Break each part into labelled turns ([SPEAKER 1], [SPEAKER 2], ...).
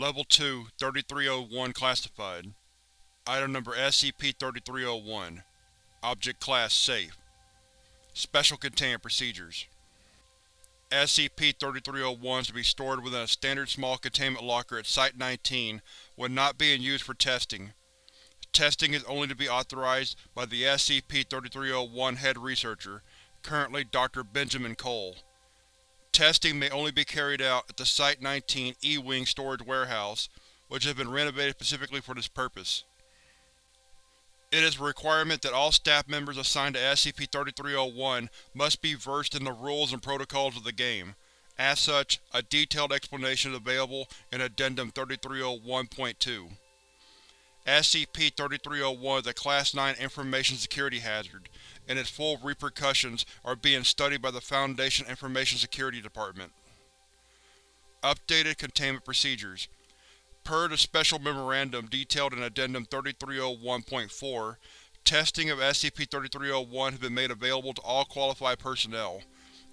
[SPEAKER 1] Level 2, 3301 Classified Item Number SCP-3301 Object Class Safe Special Containment Procedures SCP-3301 is to be stored within a standard small containment locker at Site-19 when not being used for testing. Testing is only to be authorized by the SCP-3301 Head Researcher, currently Dr. Benjamin Cole. Testing may only be carried out at the Site-19 E-Wing storage warehouse, which has been renovated specifically for this purpose. It is a requirement that all staff members assigned to SCP-3301 must be versed in the rules and protocols of the game. As such, a detailed explanation is available in Addendum 3301.2. SCP-3301 is a Class 9 information security hazard, and its full repercussions are being studied by the Foundation Information Security Department. Updated Containment Procedures Per the Special Memorandum detailed in Addendum 3301.4, testing of SCP-3301 has been made available to all qualified personnel,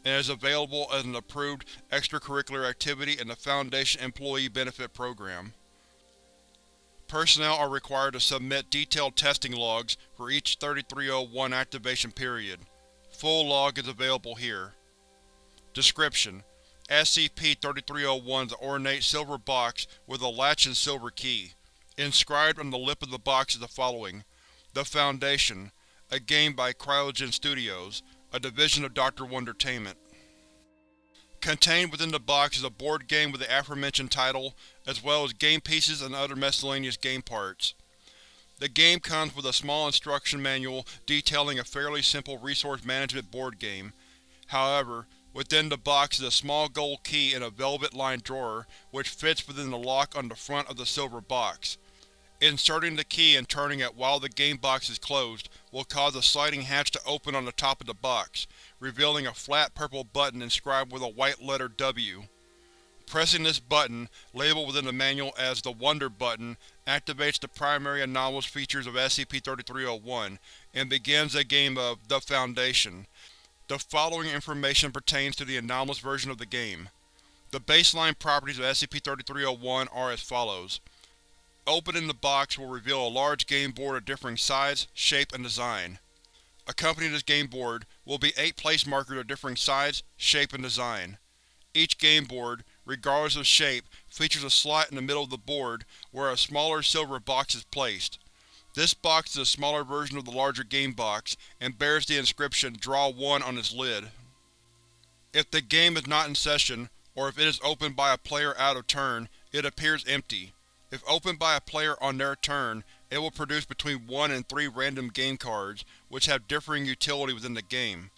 [SPEAKER 1] and is available as an approved extracurricular activity in the Foundation Employee Benefit Program. Personnel are required to submit detailed testing logs for each 3301 activation period. Full log is available here. Description: SCP-3301 is an ornate silver box with a latch and silver key. Inscribed on the lip of the box is the following. The Foundation, a game by Cryogen Studios, a division of Dr. Wondertainment. Contained within the box is a board game with the aforementioned title, as well as game pieces and other miscellaneous game parts. The game comes with a small instruction manual detailing a fairly simple resource management board game. However, Within the box is a small gold key in a velvet-lined drawer, which fits within the lock on the front of the silver box. Inserting the key and turning it while the game box is closed will cause a sliding hatch to open on the top of the box, revealing a flat purple button inscribed with a white letter W. Pressing this button, labeled within the manual as the Wonder button, activates the primary anomalous features of SCP-3301, and begins a game of The Foundation. The following information pertains to the anomalous version of the game. The baseline properties of SCP-3301 are as follows. Opening the box will reveal a large game board of differing size, shape, and design. Accompanying this game board will be eight place markers of differing size, shape, and design. Each game board, regardless of shape, features a slot in the middle of the board where a smaller silver box is placed. This box is a smaller version of the larger game box, and bears the inscription Draw 1 on its lid. If the game is not in session, or if it is opened by a player out of turn, it appears empty. If opened by a player on their turn, it will produce between 1 and 3 random game cards, which have differing utility within the game.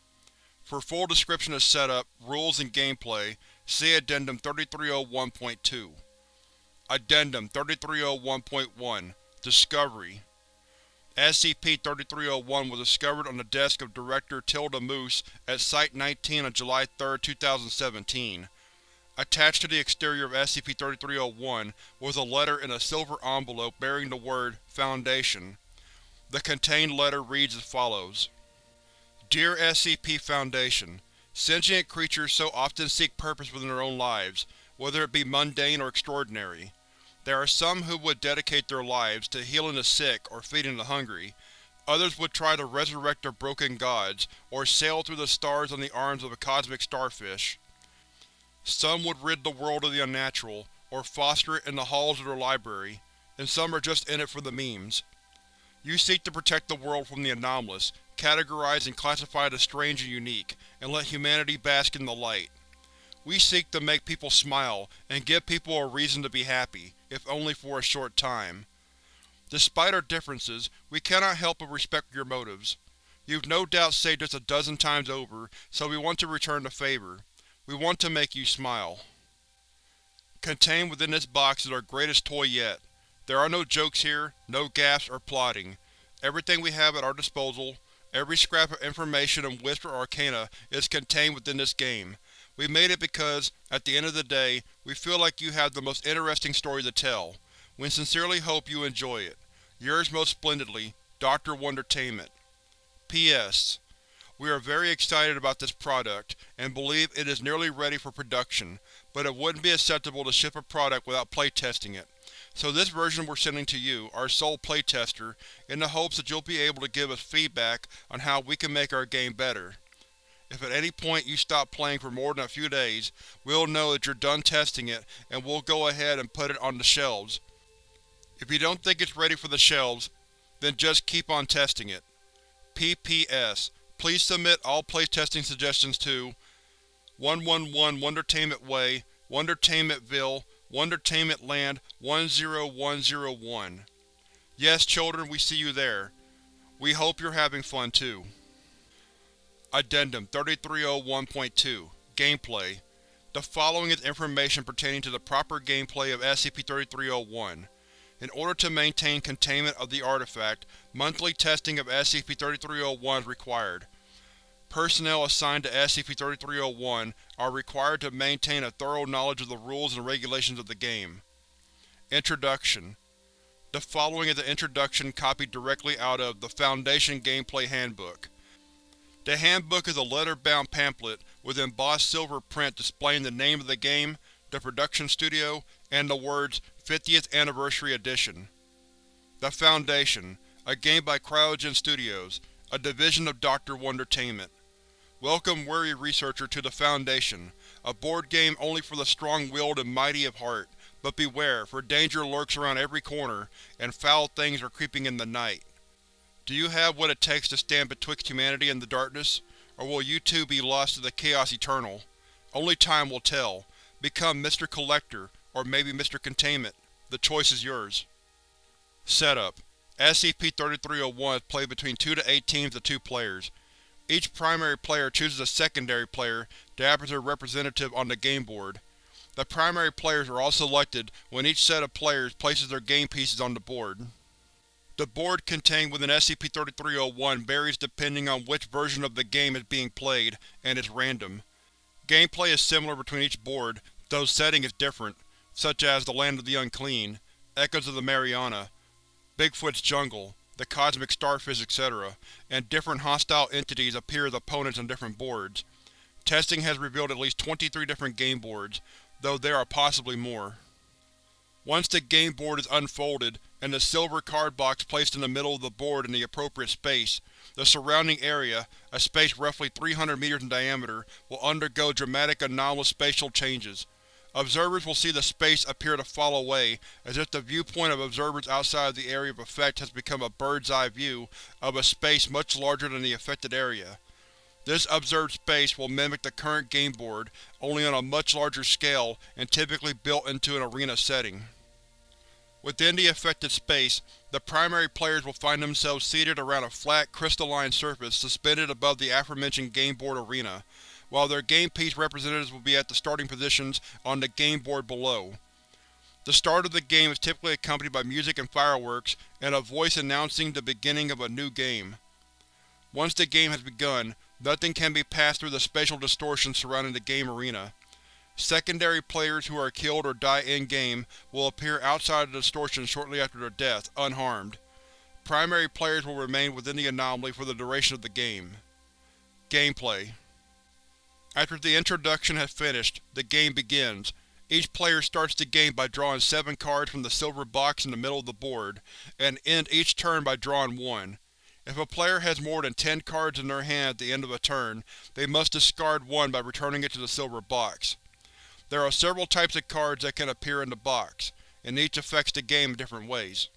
[SPEAKER 1] For full description of setup, rules, and gameplay, see Addendum 3301.2. Addendum 3301.1 Discovery SCP-3301 was discovered on the desk of Director Tilda Moose at Site-19 on July 3, 2017. Attached to the exterior of SCP-3301 was a letter in a silver envelope bearing the word Foundation. The contained letter reads as follows. Dear SCP Foundation, Sentient creatures so often seek purpose within their own lives, whether it be mundane or extraordinary. There are some who would dedicate their lives to healing the sick or feeding the hungry. Others would try to resurrect their broken gods, or sail through the stars on the arms of a cosmic starfish. Some would rid the world of the unnatural, or foster it in the halls of their library, and some are just in it for the memes. You seek to protect the world from the anomalous, categorize and classify the strange and unique, and let humanity bask in the light. We seek to make people smile, and give people a reason to be happy, if only for a short time. Despite our differences, we cannot help but respect your motives. You've no doubt saved us a dozen times over, so we want to return the favor. We want to make you smile. Contained within this box is our greatest toy yet. There are no jokes here, no gaffes or plotting. Everything we have at our disposal, every scrap of information and whisper arcana is contained within this game, we made it because, at the end of the day, we feel like you have the most interesting story to tell. We sincerely hope you enjoy it. Yours most splendidly, Dr. Wondertainment. P.S. We are very excited about this product, and believe it is nearly ready for production, but it wouldn't be acceptable to ship a product without playtesting it. So this version we're sending to you, our sole playtester, in the hopes that you'll be able to give us feedback on how we can make our game better. If at any point you stop playing for more than a few days, we'll know that you're done testing it and we'll go ahead and put it on the shelves. If you don't think it's ready for the shelves, then just keep on testing it. P.P.S. Please submit all playtesting suggestions to 111 Wondertainment Way, Wondertainmentville, Wondertainment Land 10101. Yes, children, we see you there. We hope you're having fun too. Addendum 3301.2 Gameplay The following is information pertaining to the proper gameplay of SCP-3301. In order to maintain containment of the artifact, monthly testing of SCP-3301 is required. Personnel assigned to SCP-3301 are required to maintain a thorough knowledge of the rules and regulations of the game. Introduction The following is an introduction copied directly out of the Foundation Gameplay Handbook. The handbook is a leather-bound pamphlet with embossed silver print displaying the name of the game, the production studio, and the words 50th Anniversary Edition. The Foundation, a game by Cryogen Studios, a division of Dr. Wondertainment. Welcome, weary researcher, to the Foundation, a board game only for the strong-willed and mighty of heart, but beware, for danger lurks around every corner, and foul things are creeping in the night. Do you have what it takes to stand betwixt humanity and the darkness, or will you too be lost to the chaos eternal? Only time will tell. Become Mr. Collector, or maybe Mr. Containment. The choice is yours. Setup: SCP-3301 is played between 2 to 8 teams of 2 players. Each primary player chooses a secondary player to act as their representative on the game board. The primary players are all selected when each set of players places their game pieces on the board. The board contained within SCP-3301 varies depending on which version of the game is being played, and is random. Gameplay is similar between each board, though setting is different, such as the Land of the Unclean, Echoes of the Mariana, Bigfoot's Jungle, the Cosmic Starfish, etc., and different hostile entities appear as opponents on different boards. Testing has revealed at least 23 different game boards, though there are possibly more. Once the game board is unfolded, and the silver card box placed in the middle of the board in the appropriate space, the surrounding area, a space roughly 300 meters in diameter, will undergo dramatic anomalous spatial changes. Observers will see the space appear to fall away, as if the viewpoint of observers outside of the area of effect has become a bird's-eye view of a space much larger than the affected area. This observed space will mimic the current game board, only on a much larger scale and typically built into an arena setting. Within the affected space, the primary players will find themselves seated around a flat, crystalline surface suspended above the aforementioned game board arena, while their game piece representatives will be at the starting positions on the game board below. The start of the game is typically accompanied by music and fireworks, and a voice announcing the beginning of a new game. Once the game has begun, nothing can be passed through the spatial distortion surrounding the game arena. Secondary players who are killed or die in-game will appear outside of the distortion shortly after their death, unharmed. Primary players will remain within the anomaly for the duration of the game. Gameplay After the introduction has finished, the game begins. Each player starts the game by drawing seven cards from the silver box in the middle of the board, and end each turn by drawing one. If a player has more than ten cards in their hand at the end of a turn, they must discard one by returning it to the silver box. There are several types of cards that can appear in the box, and each affects the game in different ways.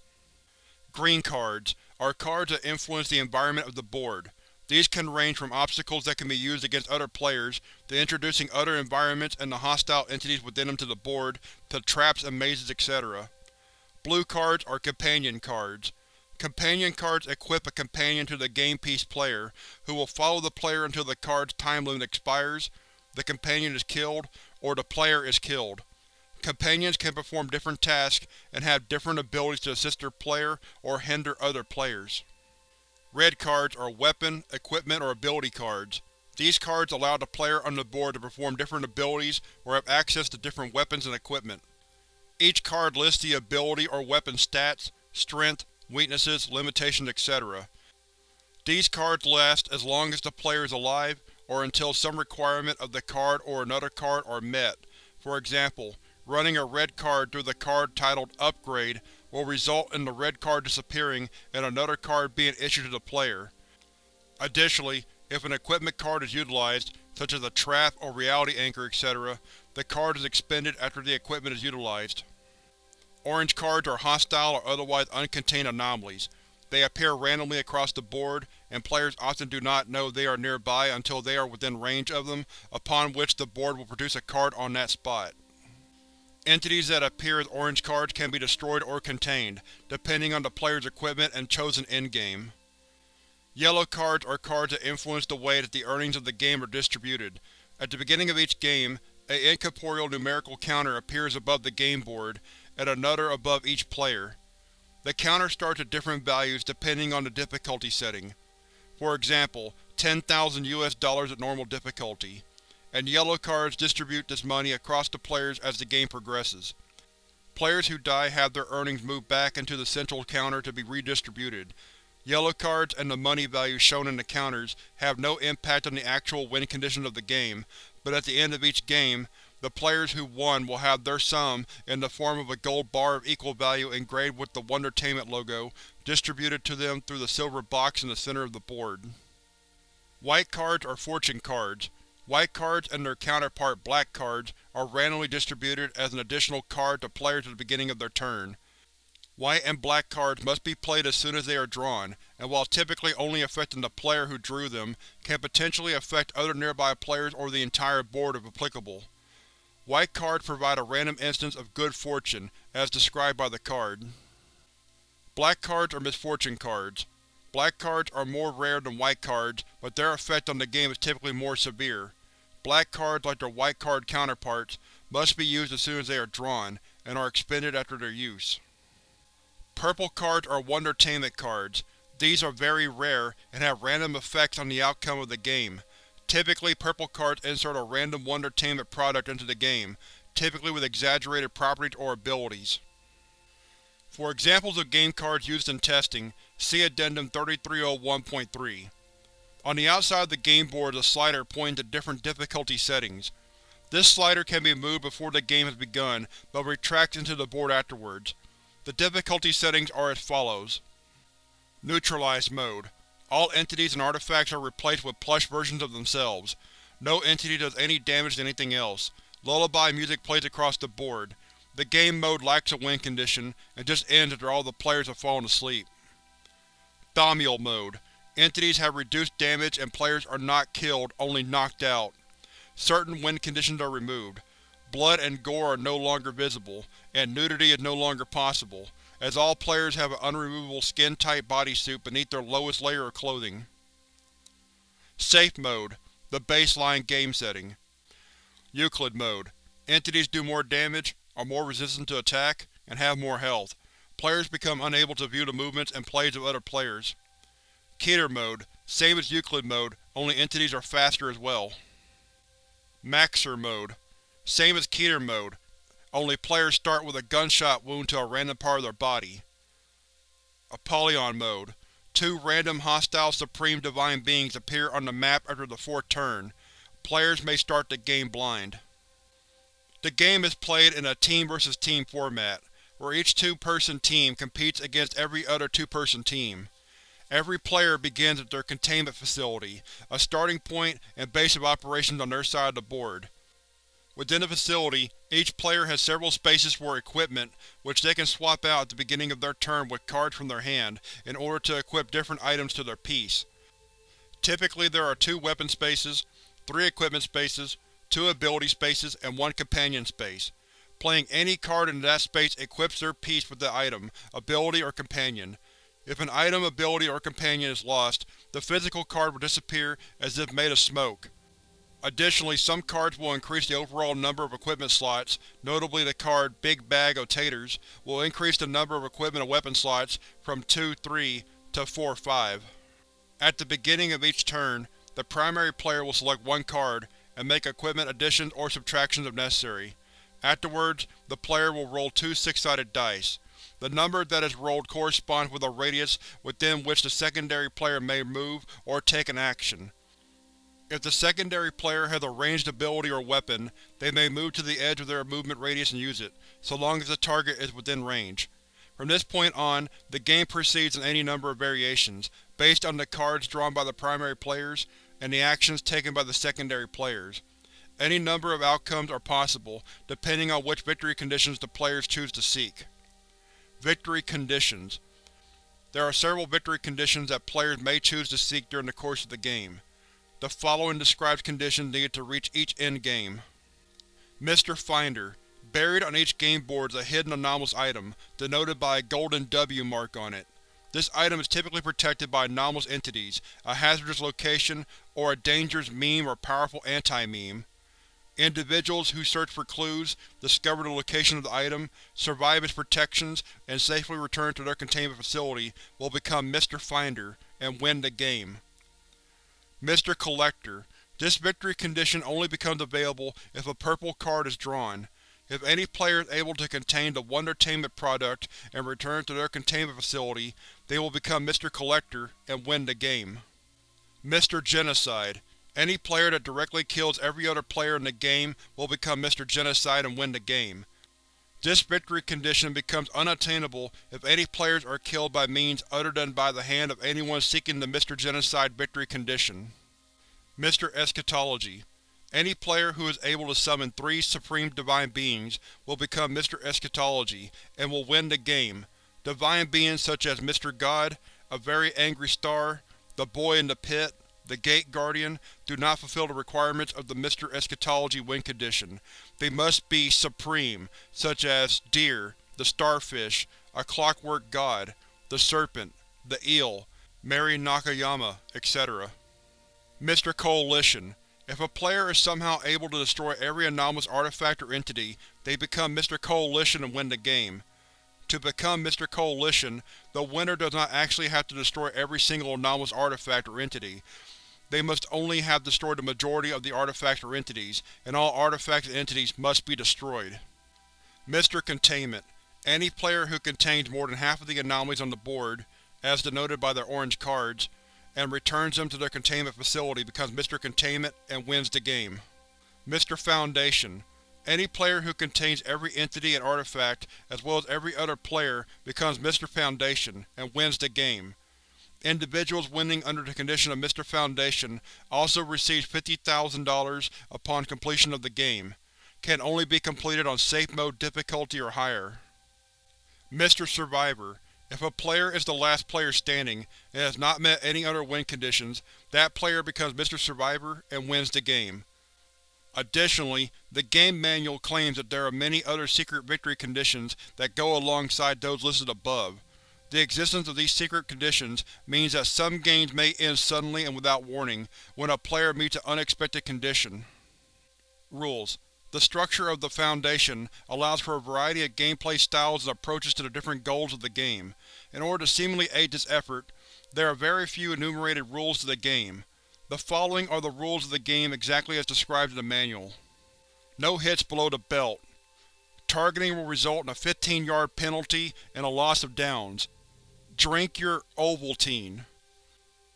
[SPEAKER 1] Green cards are cards that influence the environment of the board. These can range from obstacles that can be used against other players, to introducing other environments and the hostile entities within them to the board, to traps and mazes, etc. Blue cards are companion cards. Companion cards equip a companion to the game piece player, who will follow the player until the card's time limit expires, the companion is killed, or the player is killed. Companions can perform different tasks and have different abilities to assist their player or hinder other players. Red cards are weapon, equipment, or ability cards. These cards allow the player on the board to perform different abilities or have access to different weapons and equipment. Each card lists the ability or weapon stats, strength, weaknesses, limitations, etc. These cards last as long as the player is alive or until some requirement of the card or another card are met, For example, running a red card through the card titled Upgrade will result in the red card disappearing and another card being issued to the player. Additionally, if an equipment card is utilized, such as a trap or reality anchor, etc., the card is expended after the equipment is utilized. Orange cards are hostile or otherwise uncontained anomalies. They appear randomly across the board, and players often do not know they are nearby until they are within range of them, upon which the board will produce a card on that spot. Entities that appear as orange cards can be destroyed or contained, depending on the player's equipment and chosen endgame. Yellow cards are cards that influence the way that the earnings of the game are distributed. At the beginning of each game, a incorporeal numerical counter appears above the game board, and another above each player. The counter starts at different values depending on the difficulty setting. For example, 10,000 US dollars at normal difficulty and yellow cards distribute this money across the players as the game progresses. Players who die have their earnings moved back into the central counter to be redistributed. Yellow cards and the money values shown in the counters have no impact on the actual win condition of the game, but at the end of each game, the players who won will have their sum, in the form of a gold bar of equal value engraved with the Wondertainment logo, distributed to them through the silver box in the center of the board. White cards are fortune cards. White cards and their counterpart black cards are randomly distributed as an additional card to players at the beginning of their turn. White and black cards must be played as soon as they are drawn, and while typically only affecting the player who drew them, can potentially affect other nearby players or the entire board if applicable. White cards provide a random instance of good fortune, as described by the card. Black cards are misfortune cards. Black cards are more rare than white cards, but their effect on the game is typically more severe. Black cards, like their white card counterparts, must be used as soon as they are drawn, and are expended after their use. Purple cards are Wondertainment cards. These are very rare, and have random effects on the outcome of the game. Typically, purple cards insert a random Wondertainment product into the game, typically with exaggerated properties or abilities. For examples of game cards used in testing, see Addendum 3301.3. On the outside of the game board is a slider pointing to different difficulty settings. This slider can be moved before the game has begun, but retracts into the board afterwards. The difficulty settings are as follows. Neutralized Mode. All entities and artifacts are replaced with plush versions of themselves. No entity does any damage to anything else. Lullaby music plays across the board. The game mode lacks a win condition, and just ends after all the players have fallen asleep. Thaumiel Mode. Entities have reduced damage and players are not killed, only knocked out. Certain wind conditions are removed. Blood and gore are no longer visible, and nudity is no longer possible, as all players have an unremovable skin-tight bodysuit beneath their lowest layer of clothing. Safe Mode, the baseline game setting. Euclid Mode. Entities do more damage, are more resistant to attack, and have more health. Players become unable to view the movements and plays of other players. Keter Mode, same as Euclid Mode, only entities are faster as well. Maksur Mode, same as Keter Mode, only players start with a gunshot wound to a random part of their body. Apollyon Mode, two random hostile Supreme Divine Beings appear on the map after the fourth turn. Players may start the game blind. The game is played in a team versus team format, where each two-person team competes against every other two-person team. Every player begins at their containment facility, a starting point and base of operations on their side of the board. Within the facility, each player has several spaces for equipment, which they can swap out at the beginning of their turn with cards from their hand, in order to equip different items to their piece. Typically there are two weapon spaces, three equipment spaces, two ability spaces, and one companion space. Playing any card in that space equips their piece with the item, ability, or companion. If an item, ability, or companion is lost, the physical card will disappear as if made of smoke. Additionally, some cards will increase the overall number of equipment slots, notably the card Big Bag of Taters will increase the number of equipment and weapon slots from 2-3 to 4-5. At the beginning of each turn, the primary player will select one card, and make equipment additions or subtractions if necessary. Afterwards, the player will roll two six-sided dice. The number that is rolled corresponds with a radius within which the secondary player may move or take an action. If the secondary player has a ranged ability or weapon, they may move to the edge of their movement radius and use it, so long as the target is within range. From this point on, the game proceeds in any number of variations, based on the cards drawn by the primary players and the actions taken by the secondary players. Any number of outcomes are possible, depending on which victory conditions the players choose to seek. Victory Conditions There are several victory conditions that players may choose to seek during the course of the game. The following describes conditions needed to reach each endgame. Mr. Finder Buried on each game board is a hidden anomalous item, denoted by a golden W mark on it. This item is typically protected by anomalous entities, a hazardous location, or a dangerous meme or powerful anti-meme. Individuals who search for clues, discover the location of the item, survive its protections, and safely return to their containment facility will become Mr. Finder and win the game. Mr. Collector This victory condition only becomes available if a purple card is drawn. If any player is able to contain the Wondertainment product and return to their containment facility, they will become Mr. Collector and win the game. Mr. Genocide Any player that directly kills every other player in the game will become Mr. Genocide and win the game. This victory condition becomes unattainable if any players are killed by means other than by the hand of anyone seeking the Mr. Genocide victory condition. Mr. Eschatology Any player who is able to summon three Supreme Divine Beings will become Mr. Eschatology, and will win the game. Divine Beings such as Mr. God, a very angry star, the Boy in the Pit, the Gate Guardian, do not fulfill the requirements of the Mr. Eschatology win condition. They must be supreme, such as Deer, the Starfish, a Clockwork God, the Serpent, the Eel, Mary Nakayama, etc. Mr. Coalition If a player is somehow able to destroy every anomalous artifact or entity, they become Mr. Coalition and win the game. To become Mr. Coalition, the winner does not actually have to destroy every single anomalous artifact or entity. They must only have destroyed the majority of the artifacts or entities, and all artifacts and entities must be destroyed. Mr. Containment Any player who contains more than half of the anomalies on the board, as denoted by their orange cards, and returns them to their containment facility becomes Mr. Containment and wins the game. Mr. Foundation Any player who contains every entity and artifact, as well as every other player, becomes Mr. Foundation, and wins the game. Individuals winning under the condition of Mr. Foundation also receive $50,000 upon completion of the game. Can only be completed on Safe Mode difficulty or higher. Mr. Survivor If a player is the last player standing, and has not met any other win conditions, that player becomes Mr. Survivor and wins the game. Additionally, the game manual claims that there are many other secret victory conditions that go alongside those listed above. The existence of these secret conditions means that some games may end suddenly and without warning, when a player meets an unexpected condition. Rules The structure of the Foundation allows for a variety of gameplay styles and approaches to the different goals of the game. In order to seemingly aid this effort, there are very few enumerated rules to the game. The following are the rules of the game exactly as described in the manual. No hits below the belt. Targeting will result in a 15-yard penalty and a loss of downs. Drink your Ovaltine.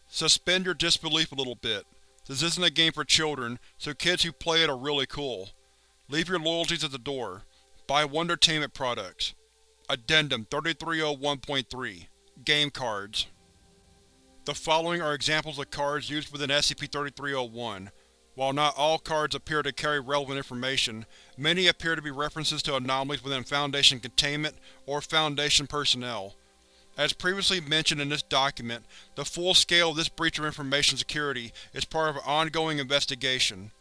[SPEAKER 1] Suspend your disbelief a little bit. This isn't a game for children, so kids who play it are really cool. Leave your loyalties at the door. Buy Wondertainment products. Addendum 3301.3 Game Cards The following are examples of cards used within SCP-3301. While not all cards appear to carry relevant information, many appear to be references to anomalies within Foundation containment or Foundation personnel. As previously mentioned in this document, the full scale of this breach of information security is part of an ongoing investigation.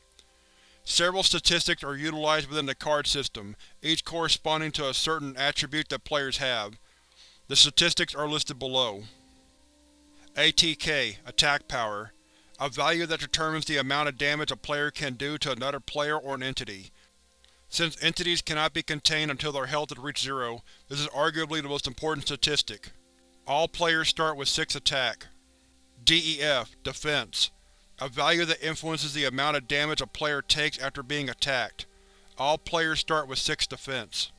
[SPEAKER 1] Several statistics are utilized within the card system, each corresponding to a certain attribute that players have. The statistics are listed below. ATK Attack Power A value that determines the amount of damage a player can do to another player or an entity. Since entities cannot be contained until their health has reached zero, this is arguably the most important statistic. All players start with 6 attack. DEF Defense A value that influences the amount of damage a player takes after being attacked. All players start with 6 defense.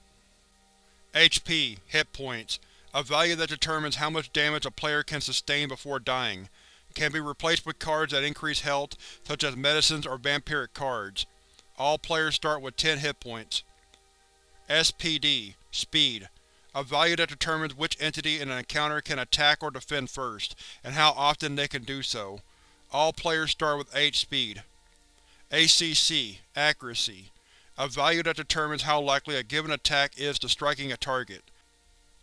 [SPEAKER 1] HP Hit Points A value that determines how much damage a player can sustain before dying. can be replaced with cards that increase health, such as medicines or vampiric cards. All players start with 10 hit points. SPD Speed A value that determines which entity in an encounter can attack or defend first, and how often they can do so. All players start with 8 speed. ACC Accuracy A value that determines how likely a given attack is to striking a target.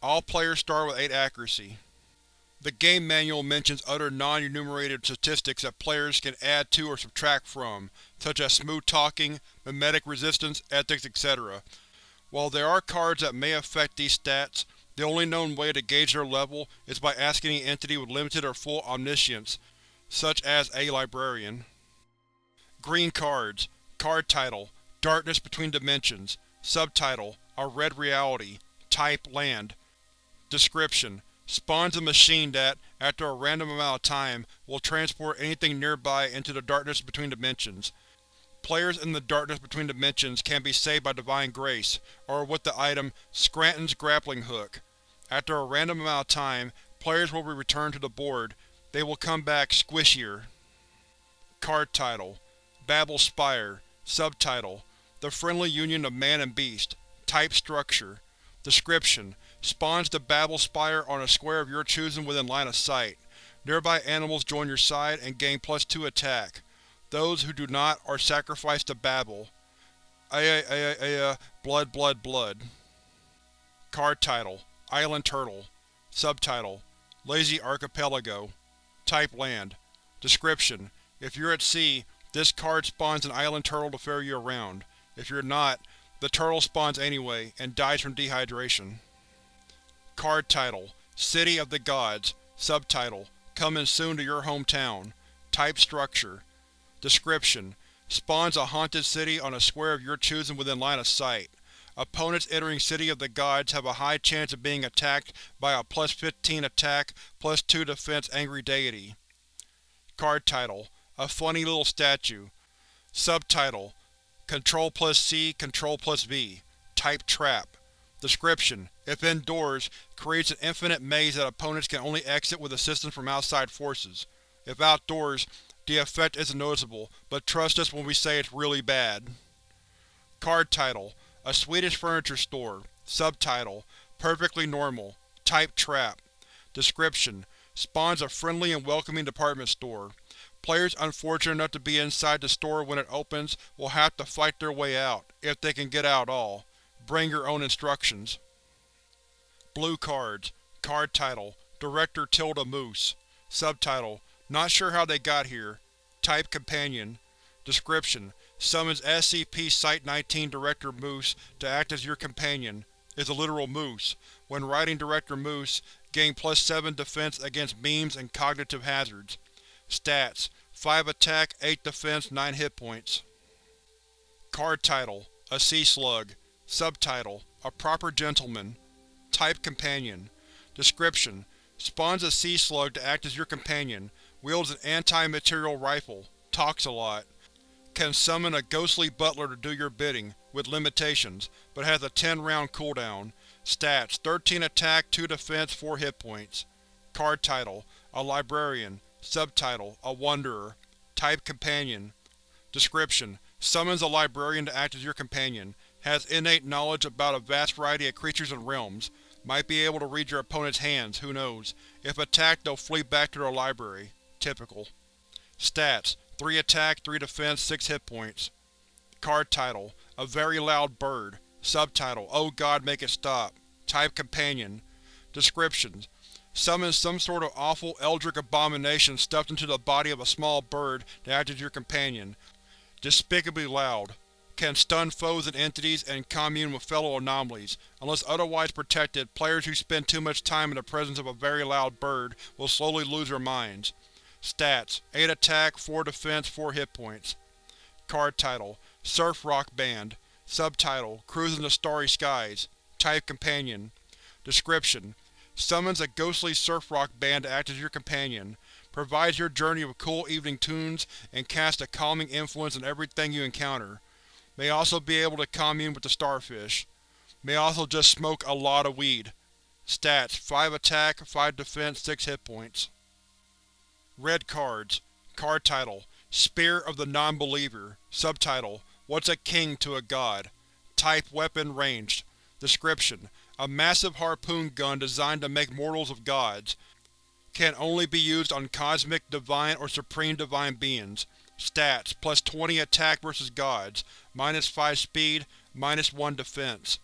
[SPEAKER 1] All players start with 8 accuracy. The game manual mentions other non-enumerated statistics that players can add to or subtract from, such as smooth talking, memetic resistance, ethics, etc. While there are cards that may affect these stats, the only known way to gauge their level is by asking an entity with limited or full omniscience, such as a librarian. Green cards. Card title: Darkness Between Dimensions. Subtitle: A Red Reality. Type: Land. Description: spawns a machine that, after a random amount of time, will transport anything nearby into the darkness between dimensions. Players in the darkness between dimensions can be saved by Divine Grace, or with the item Scranton's Grappling Hook. After a random amount of time, players will be returned to the board. They will come back squishier. Card title: Babel Spire Subtitle: The Friendly Union of Man and Beast Type Structure Description: Spawns the Babel Spire on a square of your choosing within line of sight. Nearby animals join your side and gain plus 2 attack. Those who do not are sacrificed to Babel. Aya aya aya uh, blood blood blood. Card title: Island Turtle Subtitle: Lazy Archipelago Type Land Description: If you're at sea, this card spawns an island turtle to ferry you around. If you're not, the turtle spawns anyway, and dies from dehydration. Card title: City of the Gods Subtitle: Coming soon to your hometown. Type Structure Description: Spawns a haunted city on a square of your choosing within line of sight. Opponents entering City of the Gods have a high chance of being attacked by a plus 15 attack, plus 2 defense angry deity. Card title: A funny little statue. Subtitle: Control plus C, Control plus V. Type Trap Description: If indoors, creates an infinite maze that opponents can only exit with assistance from outside forces. If outdoors, the effect isn't noticeable, but trust us when we say it's really bad. Card title: A Swedish furniture store. Subtitle: Perfectly normal. Type Trap Description: Spawns a friendly and welcoming department store. Players unfortunate enough to be inside the store when it opens will have to fight their way out, if they can get out at all. Bring your own instructions. Blue cards. Card title: Director Tilda Moose. Subtitle: Not sure how they got here. Type Companion. Description: Summons SCP Site-19 Director Moose to act as your companion. Is a literal moose. When riding Director Moose, gain plus 7 defense against beams and cognitive hazards. Stats: 5 attack, 8 defense, 9 hit points. Card title: A Sea Slug. Subtitle: A Proper Gentleman. Type Companion. Description: Spawns a sea slug to act as your companion. Wields an anti-material rifle. Talks a lot. Can summon a ghostly butler to do your bidding, with limitations, but has a 10-round cooldown. Stats: 13 attack, 2 defense, 4 hit points. Card title: A Librarian. Subtitle: A Wanderer. Type Companion. Description: Summons a librarian to act as your companion. Has innate knowledge about a vast variety of creatures and realms. Might be able to read your opponent's hands, who knows. If attacked they'll flee back to their library. Typical. Stats: 3 attack, 3 defense, 6 hit points. Card title: A Very Loud Bird. Subtitle: Oh God make it stop. Type Companion. Descriptions: Summons some sort of awful eldritch abomination stuffed into the body of a small bird to act as your companion. Despicably loud. Can stun foes and entities and commune with fellow anomalies. Unless otherwise protected, players who spend too much time in the presence of a very loud bird will slowly lose their minds. Stats: 8 attack, 4 defense, 4 hit points. Card title: Surf Rock Band. Subtitle: Cruising the Starry Skies. Type Companion. Description: Summons a ghostly surf rock band to act as your companion. Provides your journey with cool evening tunes and casts a calming influence on everything you encounter. May also be able to commune with the starfish. May also just smoke a lot of weed. Stats: 5 attack, 5 defense, 6 hit points. Red cards. Card title: Spear of the Non-Believer Subtitle: What's a king to a god? Type: Weapon Ranged Description: A massive harpoon gun designed to make mortals of gods. Can only be used on cosmic, divine, or supreme divine beings. Stats: Plus 20 attack versus gods, minus 5 speed, minus 1 defense.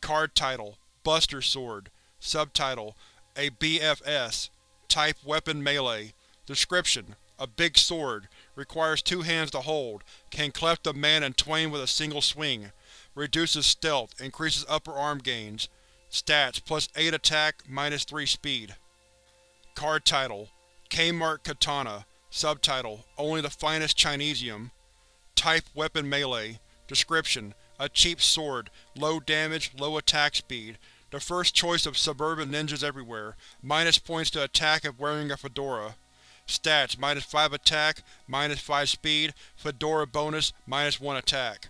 [SPEAKER 1] Card title: Buster Sword Subtitle: A BFS Type: Weapon Melee. Description: A big sword, requires two hands to hold, can cleft a man in twain with a single swing, reduces stealth, increases upper arm gains. Stats: Plus 8 attack, minus 3 speed. Card title: Kmart Katana. Subtitle: Only the finest Chinesium. Type: Weapon Melee. Description: A cheap sword, low damage, low attack speed, the first choice of suburban ninjas everywhere, minus points to attack if wearing a fedora. Stats: minus 5 attack, minus 5 speed, fedora bonus, minus 1 attack.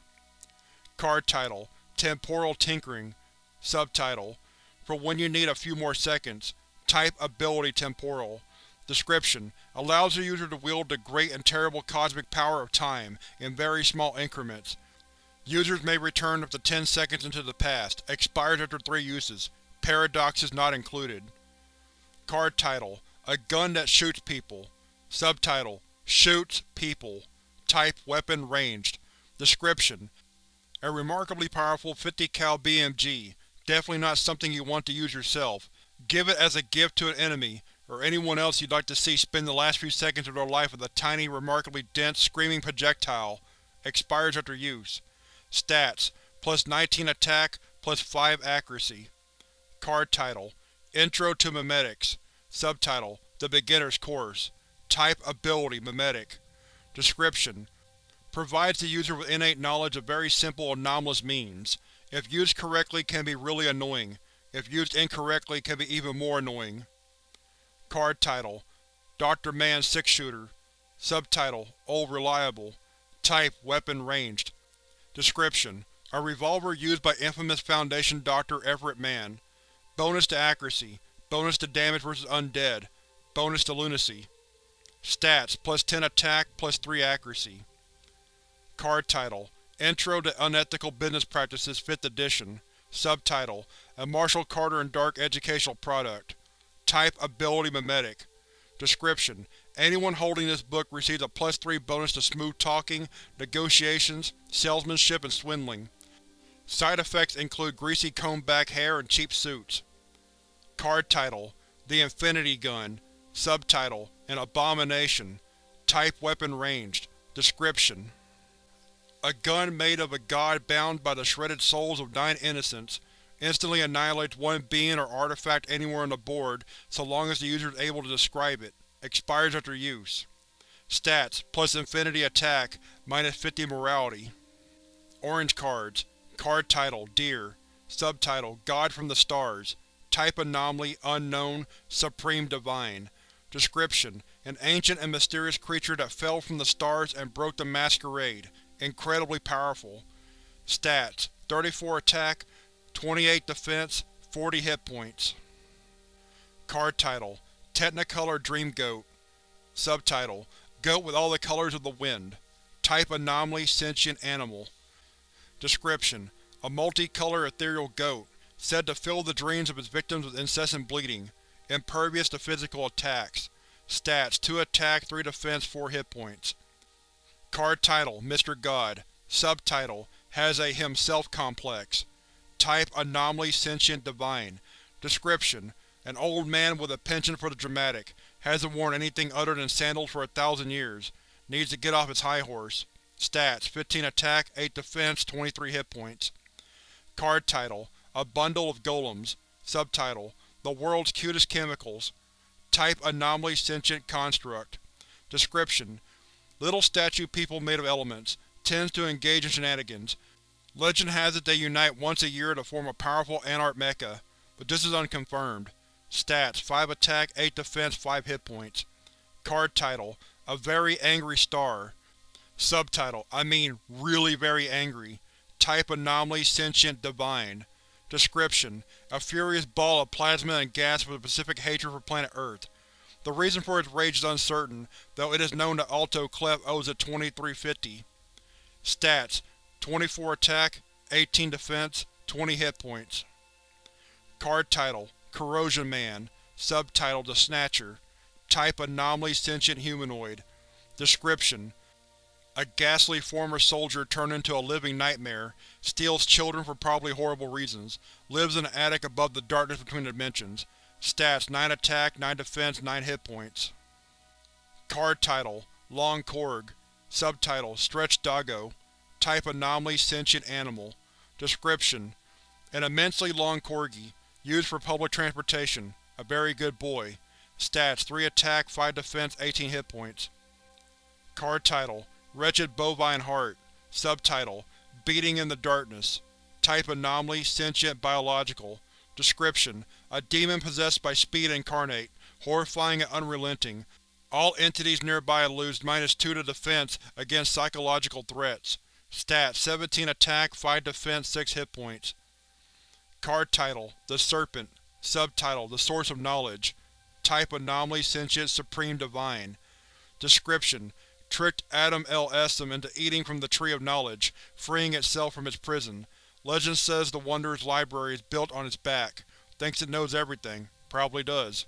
[SPEAKER 1] Card title: Temporal Tinkering Subtitle: For when you need a few more seconds. Type: Ability Temporal Description: Allows the user to wield the great and terrible cosmic power of time, in very small increments. Users may return up to 10 seconds into the past, expires after 3 uses, paradoxes not included. Card title: A gun that shoots people Subtitle: Shoots people Type: Weapon Ranged Description: A remarkably powerful 50 cal BMG, definitely not something you want to use yourself. Give it as a gift to an enemy, or anyone else you'd like to see spend the last few seconds of their life with a tiny, remarkably dense, screaming projectile. Expires after use. Stats: Plus 19 attack, plus 5 accuracy. Card title: Intro to Memetics Subtitle: The Beginner's Course Type: Ability Memetic Description: Provides the user with innate knowledge of very simple, anomalous means. If used correctly can be really annoying. If used incorrectly can be even more annoying. Card title: Dr. Mann Six-Shooter Subtitle: Old Reliable Type: Weapon Ranged Description: A revolver used by infamous Foundation Dr. Everett Mann. Bonus to accuracy, bonus to damage versus undead, bonus to lunacy. Stats: Plus 10 attack, plus 3 accuracy. Card title: Intro to Unethical Business Practices 5th edition Subtitle: A Marshall Carter and Dark educational product. Type: Ability Memetic Description: Anyone holding this book receives a plus 3 bonus to smooth talking, negotiations, salesmanship, and swindling. Side effects include greasy combed back hair and cheap suits. Card title: The Infinity Gun Subtitle: An Abomination Type: Weapon Ranged Description: A gun made of a god bound by the shredded souls of nine innocents. Instantly annihilates one being or artifact anywhere on the board, so long as the user is able to describe it. Expires after use. Stats: Plus infinity attack, minus 50 morality. Orange cards. Card title: Deer Subtitle: God from the Stars Type Anomaly Unknown Supreme Divine Description: An ancient and mysterious creature that fell from the stars and broke the masquerade. Incredibly powerful. Stats: 34 attack, 28 defense, 40 hit points. Card title: Technicolor Dream Goat Subtitle: Goat with all the colors of the wind Type Anomaly Sentient Animal Description: A multi-color ethereal goat, said to fill the dreams of its victims with incessant bleeding. Impervious to physical attacks. Stats: 2 attack, 3 defense, 4 hit points. Card title: Mr. God Subtitle: Has a himself complex Type: Anomaly Sentient Divine Description: An old man with a penchant for the dramatic, hasn't worn anything other than sandals for a thousand years, needs to get off his high horse. Stats: 15 attack, 8 defense, 23 hit points. Card title: A Bundle of Golems Subtitle: The World's Cutest Chemicals Type: Anomaly Sentient Construct Description: Little statue people made of elements, tends to engage in shenanigans, Legend has it they unite once a year to form a powerful anart mecha, but this is unconfirmed. Stats: 5 attack, 8 defense, 5 hit points. Card title: A Very Angry Star Subtitle: I mean, really very angry. Type Anomaly Sentient Divine Description: A furious ball of plasma and gas with a specific hatred for planet Earth. The reason for its rage is uncertain, though it is known that Alto Clef owes it 2350. Stats: 24 attack, 18 defense, 20 hit points. Card title: Corrosion Man Subtitle: The Snatcher Type: Anomaly Sentient Humanoid. Description: A ghastly former soldier turned into a living nightmare, steals children for probably horrible reasons, lives in an attic above the darkness between dimensions. Stats: 9 attack, 9 defense, 9 hit points. Card title: Long Korg. Subtitle: Stretch Doggo. Type: Anomaly Sentient Animal. Description: An immensely long corgi, used for public transportation, a very good boy. Stats: 3 attack, 5 defense, 18 hit points. Card title: Wretched Bovine Heart Subtitle: Beating in the Darkness Type: Anomaly, Sentient, Biological Description: A demon possessed by Speed Incarnate, horrifying and unrelenting. All entities nearby lose minus 2 to defense against psychological threats. Stats: 17 attack, 5 defense, 6 hit points. Card title: The Serpent Subtitle: The Source of Knowledge Type: Anomaly, Sentient, Supreme Divine Description: Tricked Adam L. Essom into eating from the Tree of Knowledge, freeing itself from its prison. Legend says the Wanderer's library is built on its back. Thinks it knows everything. Probably does.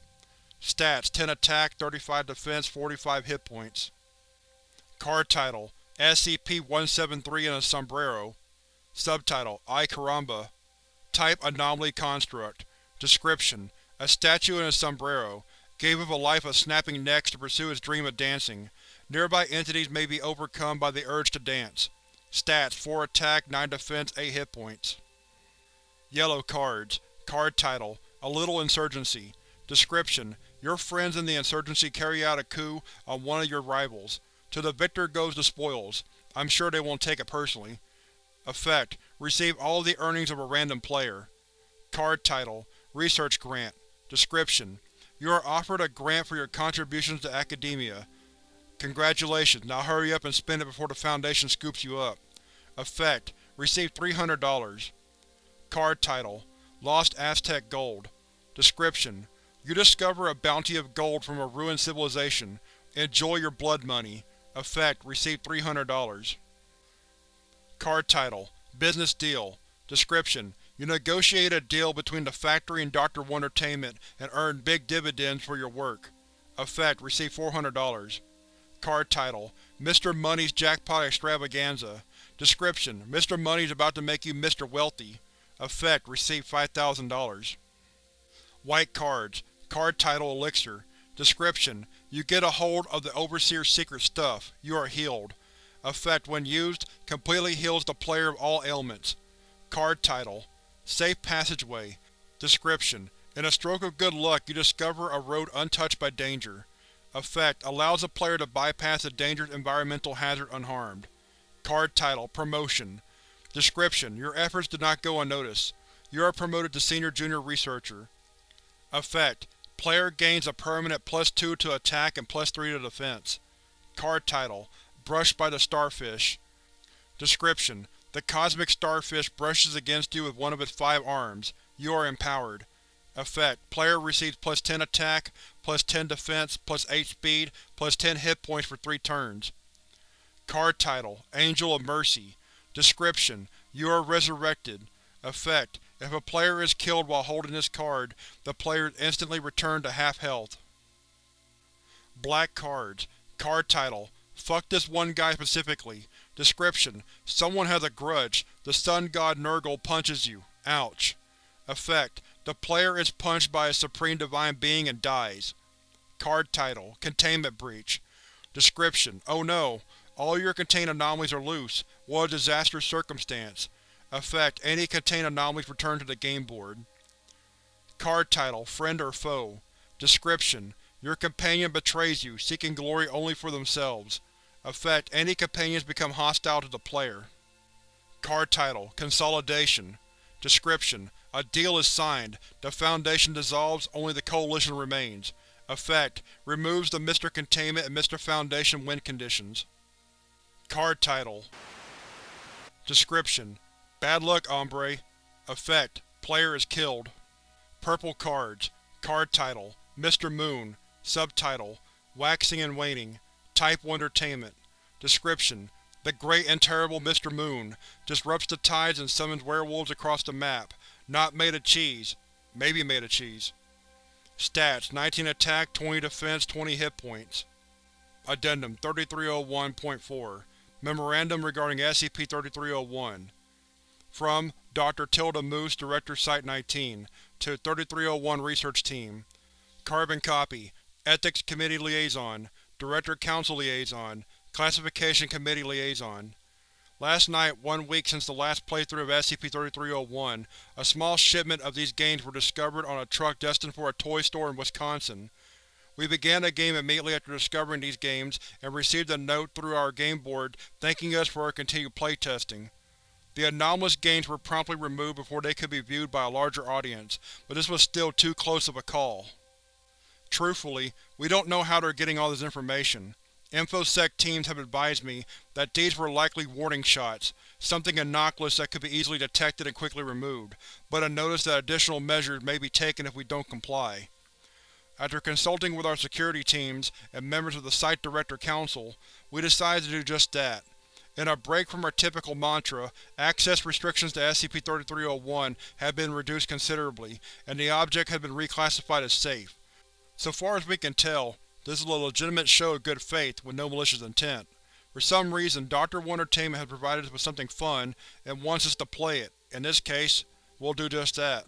[SPEAKER 1] Stats: 10 attack, 35 defense, 45 hit points. Card title: SCP-173 in a Sombrero Subtitle: Ay Caramba Type: Anomaly Construct Description: A statue in a sombrero, gave up a life of snapping necks to pursue its dream of dancing. Nearby entities may be overcome by the urge to dance. Stats: 4 attack, 9 defense, 8 hit points. Yellow Cards Card title: A Little Insurgency Description: Your friends in the Insurgency carry out a coup on one of your rivals. To the victor goes the spoils. I'm sure they won't take it personally. Effect: Receive all the earnings of a random player. Card title: Research Grant Description: You are offered a grant for your contributions to academia. Congratulations, now hurry up and spend it before the Foundation scoops you up. Effect: Receive $300. Card title: Lost Aztec Gold Description: You discover a bounty of gold from a ruined civilization. Enjoy your blood money. Effect: Receive $300. Card title: Business Deal Description: You negotiate a deal between the Factory and Dr. Wondertainment and earn big dividends for your work. Effect: Receive $400. Card title: Mr. Money's Jackpot Extravaganza Description: Mr. Money's about to make you Mr. Wealthy. Effect: Receive $5,000. White Cards Card title: Elixir Description: You get a hold of the Overseer's secret stuff. You are healed. Effect: When used, completely heals the player of all ailments. Card title: Safe Passageway Description: In a stroke of good luck you discover a road untouched by danger. Effect: Allows the player to bypass a dangerous environmental hazard unharmed. Card title: Promotion Description: Your efforts did not go unnoticed. You are promoted to Senior Junior Researcher. Effect: Player gains a permanent plus 2 to attack and plus 3 to defense. Card title: Brushed by the Starfish Description: The cosmic starfish brushes against you with one of its five arms. You are empowered. Effect: Player receives plus 10 attack, plus 10 defense, plus 8 speed, plus 10 hit points for 3 turns. Card title: Angel of Mercy Description: You are resurrected. Effect: If a player is killed while holding this card, the player is instantly returned to half health. Black Cards Card title: Fuck this one guy specifically. Description: Someone has a grudge. The sun god Nurgle punches you. Ouch. Effect: The player is punched by a Supreme Divine Being and dies. Card title: Containment Breach Description: Oh no! All your contained anomalies are loose. What a disastrous circumstance. Effect: Any contained anomalies return to the game board. Card title: Friend or Foe Description: Your companion betrays you, seeking glory only for themselves. Effect: Any companions become hostile to the player. Card title: Consolidation Description: A deal is signed. The Foundation dissolves, only the Coalition remains. Effect: Removes the Mr. Containment and Mr. Foundation win conditions. Card title Description: Bad luck, hombre. Effect: Player is killed. Purple Cards Card title: Mr. Moon Subtitle: Waxing and Waning. Type 1 Entertainment. Description: The great and terrible Mr. Moon disrupts the tides and summons werewolves across the map. Not made of cheese. Maybe made of cheese. Stats: 19 attack, 20 defense, 20 hit points. Addendum 3301.4 Memorandum regarding SCP-3301 From Dr. Tilda Moose, Director Site-19 to 3301 Research Team Carbon Copy Ethics Committee Liaison Director Council Liaison Classification Committee Liaison Last night, one week since the last playthrough of SCP-3301, a small shipment of these games were discovered on a truck destined for a toy store in Wisconsin. We began the game immediately after discovering these games and received a note through our game board thanking us for our continued playtesting. The anomalous games were promptly removed before they could be viewed by a larger audience, but this was still too close of a call. Truthfully, we don't know how they're getting all this information. InfoSec teams have advised me that these were likely warning shots, something innocuous that could be easily detected and quickly removed, but have noticed that additional measures may be taken if we don't comply. After consulting with our security teams and members of the Site Director Council, we decided to do just that. In a break from our typical mantra, access restrictions to SCP-3301 have been reduced considerably, and the object has been reclassified as safe. So far as we can tell, this is a legitimate show of good faith, with no malicious intent. For some reason, Dr. Wondertainment has provided us with something fun, and wants us to play it. In this case, we'll do just that.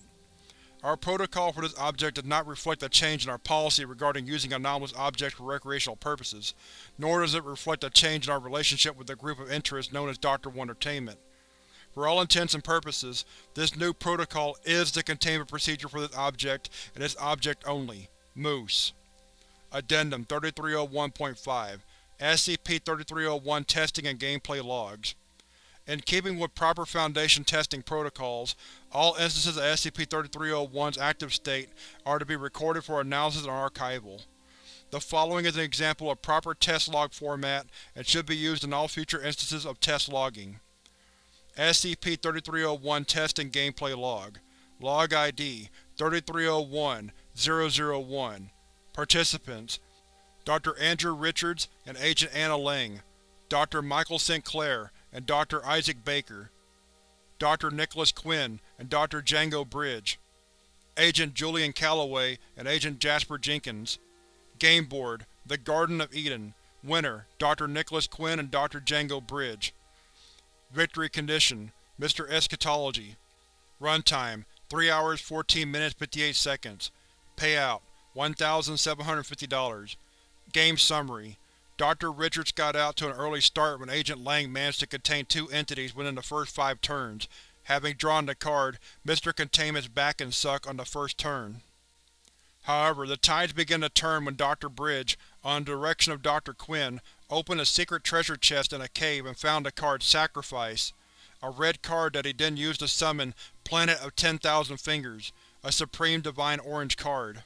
[SPEAKER 1] Our protocol for this object does not reflect a change in our policy regarding using anomalous objects for recreational purposes, nor does it reflect a change in our relationship with the group of interest known as Dr. Wondertainment. For all intents and purposes, this new protocol is the containment procedure for this object, and this object only. Moose. Addendum 3301.5 SCP-3301 Testing and Gameplay Logs In keeping with proper Foundation testing protocols, all instances of SCP-3301's active state are to be recorded for analysis and archival. The following is an example of proper test log format and should be used in all future instances of test logging. SCP-3301 Test and Gameplay Log Log ID 3301-001 Participants: Dr. Andrew Richards and Agent Anna Lang, Dr. Michael Sinclair and Dr. Isaac Baker, Dr. Nicholas Quinn and Dr. Django Bridge, Agent Julian Calloway and Agent Jasper Jenkins. Game Board: The Garden of Eden Winner: Dr. Nicholas Quinn and Dr. Django Bridge Victory Condition: Mr. Eschatology Runtime: 3 hours 14 minutes 58 seconds Payout: $1,750 Game Summary Dr. Richards got out to an early start when Agent Lang managed to contain two entities within the first five turns, having drawn the card Mr. Containment's Back and Suck on the first turn. However, the tides began to turn when Dr. Bridge, on the direction of Dr. Quinn, opened a secret treasure chest in a cave and found the card Sacrifice, a red card that he then used to summon Planet of Ten Thousand Fingers, a Supreme Divine Orange card.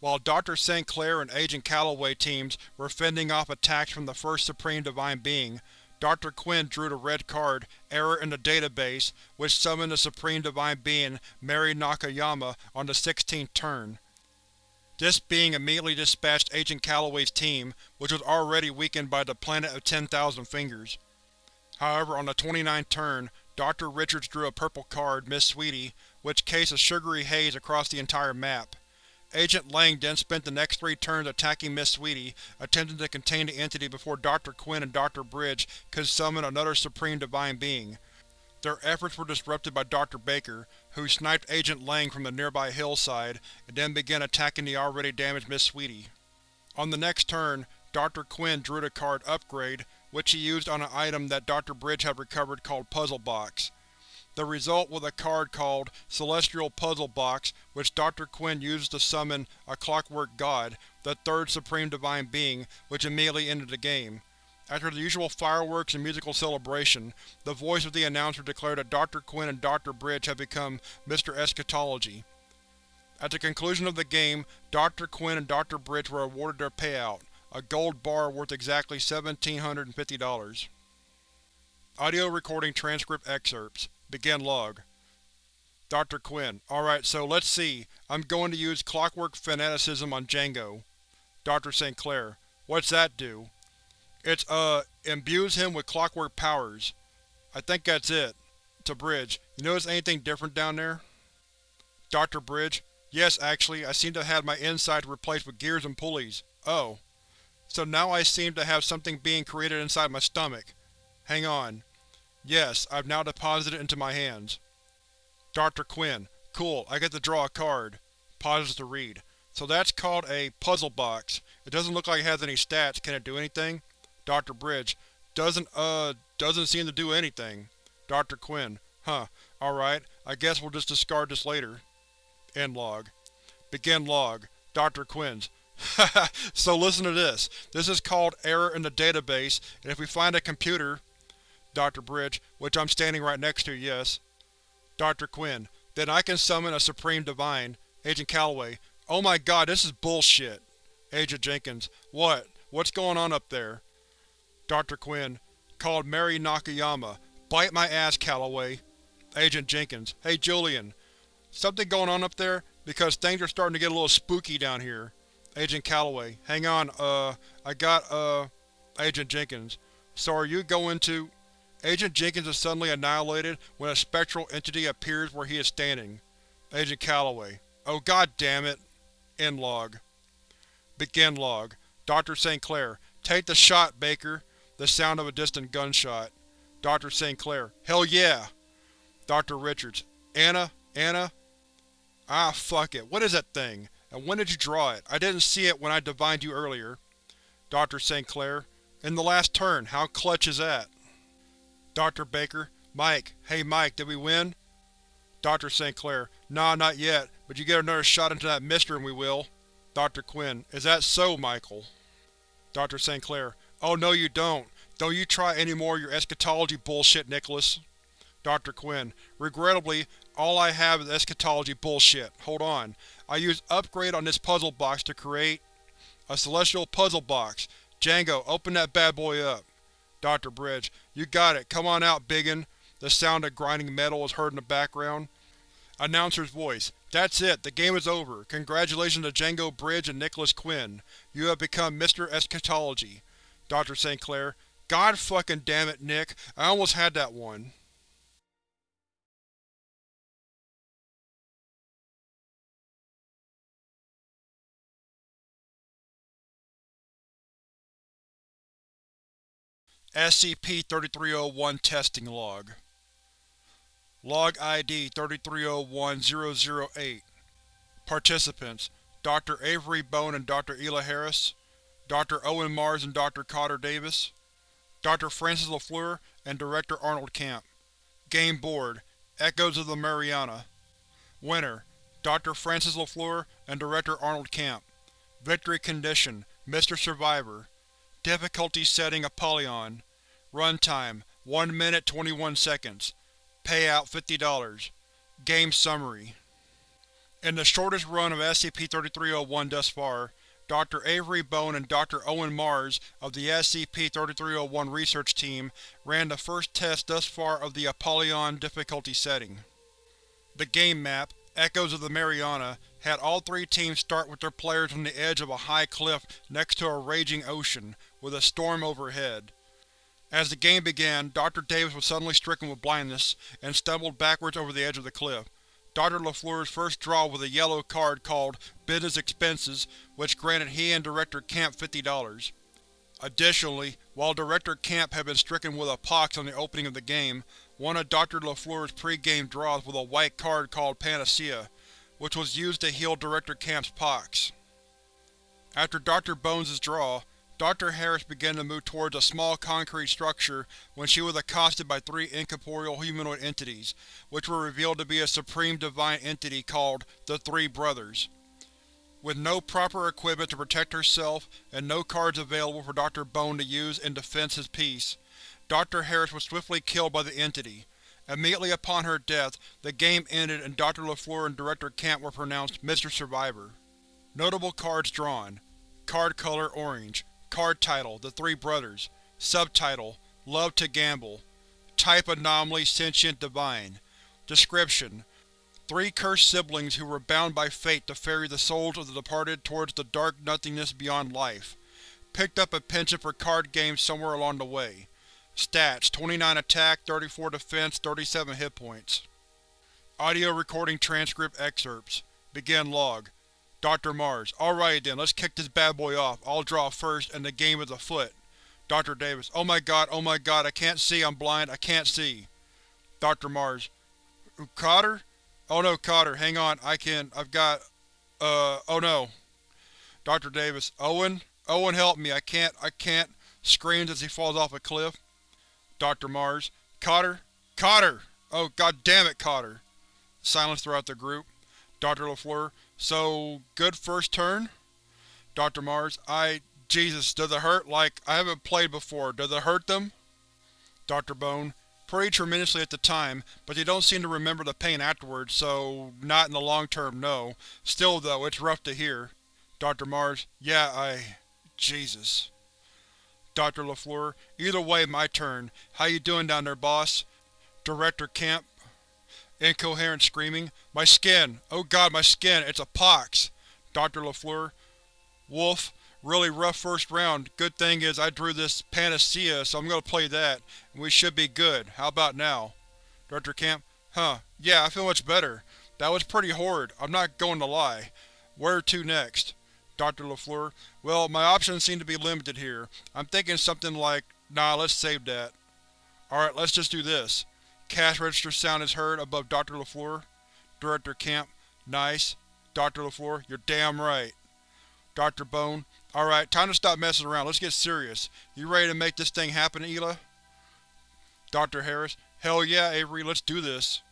[SPEAKER 1] While Dr. St. Clair and Agent Calloway teams were fending off attacks from the first Supreme Divine Being, Dr. Quinn drew the red card, Error in the Database, which summoned the Supreme Divine Being Mary Nakayama on the 16th turn. This being immediately dispatched Agent Calloway's team, which was already weakened by the Planet of Ten Thousand Fingers. However, on the 29th turn, Dr. Richards drew a purple card, Miss Sweetie, which cast a sugary haze across the entire map. Agent Lang then spent the next three turns attacking Miss Sweetie, attempting to contain the entity before Dr. Quinn and Dr. Bridge could summon another Supreme Divine Being. Their efforts were disrupted by Dr. Baker, who sniped Agent Lang from the nearby hillside and then began attacking the already damaged Miss Sweetie. On the next turn, Dr. Quinn drew the card Upgrade, which he used on an item that Dr. Bridge had recovered called Puzzle Box. The result was a card called Celestial Puzzle Box which Dr. Quinn used to summon a Clockwork God, the third Supreme Divine Being, which immediately ended the game. After the usual fireworks and musical celebration, the voice of the announcer declared that Dr. Quinn and Dr. Bridge had become Mr. Eschatology. At the conclusion of the game, Dr. Quinn and Dr. Bridge were awarded their payout, a gold bar worth exactly $1,750. Audio recording transcript excerpts Begin log. Dr. Quinn: Alright, so let's see. I'm going to use Clockwork Fanaticism on Django. Dr. St. Clair. What's that do? It's, uh, imbues him with clockwork powers. I think that's it. To Bridge, you notice anything different down there? Dr. Bridge. Yes, actually, I seem to have had my insides replaced with gears and pulleys. Oh. So now I seem to have something being created inside my stomach. Hang on. Yes, I've now deposited it into my hands. Dr. Quinn. Cool, I get to draw a card. Pauses to read. So that's called a puzzle box. It doesn't look like it has any stats. Can it do anything? Dr. Bridge. Doesn't, uh, doesn't seem to do anything. Dr. Quinn. Huh. Alright, I guess we'll just discard this later. End log. Begin log. Dr. Quinn's. So listen to this. This is called error in the database, and if we find a computer… Dr. Bridge, which I'm standing right next to, yes. Dr. Quinn, then I can summon a Supreme Divine. Agent Calloway, oh my god, this is bullshit. Agent Jenkins, what? What's going on up there? Dr. Quinn, called Mary Nakayama. Bite my ass, Calloway. Agent Jenkins, hey Julian. Something going on up there? Because things are starting to get a little spooky down here. Agent Calloway, hang on, uh, I got, uh, Agent Jenkins. So are you going to… Agent Jenkins is suddenly annihilated when a spectral entity appears where he is standing. Agent Calloway, oh god damn it. End log. Begin log. Dr. St. Clair, take the shot, Baker. The sound of a distant gunshot. Dr. St. Clair, hell yeah! Dr. Richards, Anna? Anna? Ah, fuck it. What is that thing? And when did you draw it? I didn't see it when I divined you earlier. Dr. St. Clair, in the last turn. How clutch is that? Dr. Baker, Mike. Hey Mike, did we win? Dr. St. Clair, Nah, not yet, but you get another shot into that mister and we will. Dr. Quinn, Is that so, Michael? Dr. St. Clair, Oh no you don't. Don't you try any more of your eschatology bullshit, Nicholas. Dr. Quinn, Regrettably, all I have is eschatology bullshit. Hold on. I used Upgrade on this puzzle box to create a celestial puzzle box. Django, open that bad boy up. Dr. Bridge, You got it. Come on out, biggin. The sound of grinding metal is heard in the background. Announcer's voice. That's it. The game is over. Congratulations to Django Bridge and Nicholas Quinn. You have become Mr. Eschatology. Dr. St. Clair. God fucking damn it, Nick. I almost had that one. SCP-3301 Testing Log Log ID 3301-008 Participants: Dr. Avery Bone and Dr. Ela Harris Dr. Owen Mars and Dr. Cotter Davis Dr. Francis LaFleur and Director Arnold Camp Game Board Echoes of the Mariana Winner: Dr. Francis LaFleur and Director Arnold Camp Victory Condition: Mr. Survivor Difficulty Setting Apollyon Runtime 1 minute 21 seconds Payout $50 Game Summary In the shortest run of SCP-3301 thus far, Dr. Avery Bone and Dr. Owen Mars of the SCP-3301 research team ran the first test thus far of the Apollyon difficulty setting. The game map, Echoes of the Mariana, had all three teams start with their players on the edge of a high cliff next to a raging ocean, with a storm overhead. As the game began, Dr. Davis was suddenly stricken with blindness, and stumbled backwards over the edge of the cliff. Dr. LaFleur's first draw was a yellow card called Business Expenses, which granted he and Director Camp $50. Additionally, while Director Camp had been stricken with a pox on the opening of the game, one of Dr. LaFleur's pre-game draws was a white card called Panacea, which was used to heal Director Camp's pox. After Dr. Bones' draw, Dr. Harris began to move towards a small concrete structure when she was accosted by three incorporeal humanoid entities, which were revealed to be a supreme divine entity called the Three Brothers. With no proper equipment to protect herself and no cards available for Dr. Bone to use in defense his peace, Dr. Harris was swiftly killed by the entity. Immediately upon her death, the game ended and Dr. LaFleur and Director Camp were pronounced Mr. Survivor. Notable cards drawn Card color orange Card title: The Three Brothers Subtitle: Love to Gamble Type Anomaly Sentient Divine Description: Three cursed siblings who were bound by fate to ferry the souls of the departed towards the dark nothingness beyond life. Picked up a penchant for card games somewhere along the way. Stats: 29 attack, 34 defense, 37 hit points. Audio recording transcript excerpts. Begin log. Dr. Mars: Alrighty then, let's kick this bad boy off. I'll draw first, and the game is afoot. Dr. Davis: Oh my god, oh my god, I can't see, I'm blind, I can't see. Dr. Mars: Cotter? Oh no, Cotter, hang on, I can, I've got, uh, oh no. Dr. Davis: Owen? Owen help me, I can't, I can't, screams as he falls off a cliff. Dr. Mars: Cotter? Cotter! Oh god damn it, Cotter. Silence throughout the group. Dr. LaFleur: So, good first turn? Dr. Mars: I… Jesus, does it hurt? Like, I haven't played before, does it hurt them? Dr. Bone: Pretty tremendously at the time, but they don't seem to remember the pain afterwards, so not in the long term, no. Still though, it's rough to hear. Dr. Mars: Yeah, I… Jesus. Dr. LaFleur: Either way, my turn. How you doing down there, boss? Director Kemp: Incoherent screaming. My skin! Oh god, my skin! It's a pox! Dr. LaFleur: Wolf, really rough first round. Good thing is I drew this panacea, so I'm gonna play that, and we should be good. How about now? Dr. Camp. Huh, yeah, I feel much better. That was pretty horrid, I'm not going to lie. Where to next? Dr. LaFleur: Well, my options seem to be limited here. I'm thinking something like, nah, let's save that. Alright, let's just do this. Cash register sound is heard above Dr. LaFleur. Director Kemp: Nice. Dr. LaFleur: You're damn right. Dr. Bone: Alright, time to stop messing around, let's get serious. You ready to make this thing happen, Ela? Dr. Harris: Hell yeah, Avery, let's do this.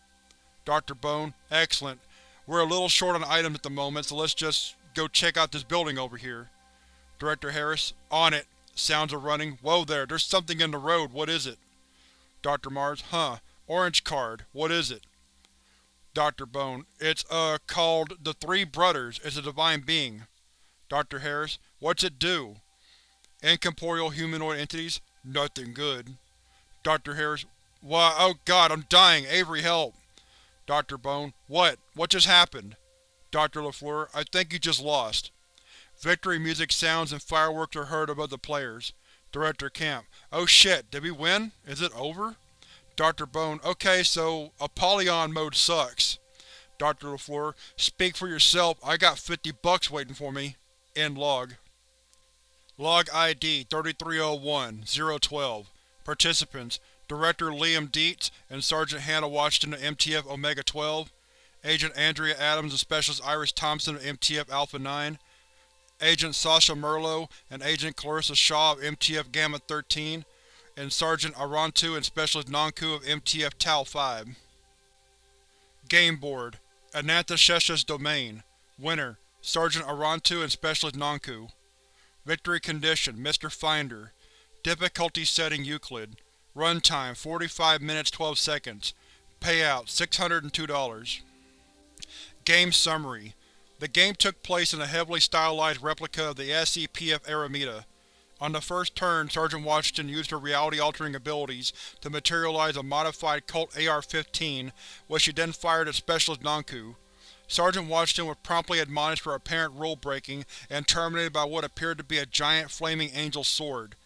[SPEAKER 1] Dr. Bone: Excellent. We're a little short on items at the moment, so let's just go check out this building over here. Director Harris: On it. Sounds are running. Whoa there, there's something in the road, what is it? Dr. Mars: Huh. Orange card. What is it? Dr. Bone: It's, uh, called The Three Brothers. It's a divine being. Dr. Harris: What's it do? Incorporeal humanoid entities? Nothing good. Dr. Harris: Why, oh god, I'm dying! Avery, help! Dr. Bone: What? What just happened? Dr. LaFleur: I think you just lost. Victory music sounds and fireworks are heard above the players. Director Kemp: Oh shit, did we win? Is it over? Dr. Bone: Okay, so Apollyon mode sucks. Dr. LaFleur: Speak for yourself, I got 50 bucks waiting for me. End log. Log ID 3301-012 Participants: Director Liam Dietz and Sergeant Hannah Washington of MTF Omega-12 Agent Andrea Adams and Specialist Iris Thompson of MTF Alpha-9 Agent Sasha Merlo and Agent Clarissa Shaw of MTF Gamma-13 and Sergeant Arantu and Specialist Nanku of MTF Tau-5. Game Board Ananthashesha's Domain Winner Sergeant Arantu and Specialist Nanku Victory Condition Mr. Finder Difficulty Setting Euclid Runtime 45 minutes 12 seconds Payout $602 Game Summary The game took place in a heavily stylized replica of the SCPF Arameda. On the first turn, Sergeant Washington used her reality-altering abilities to materialize a modified Colt AR-15, which she then fired at Specialist Nanku. Sergeant Washington was promptly admonished for apparent rule-breaking and terminated by what appeared to be a giant flaming angel sword.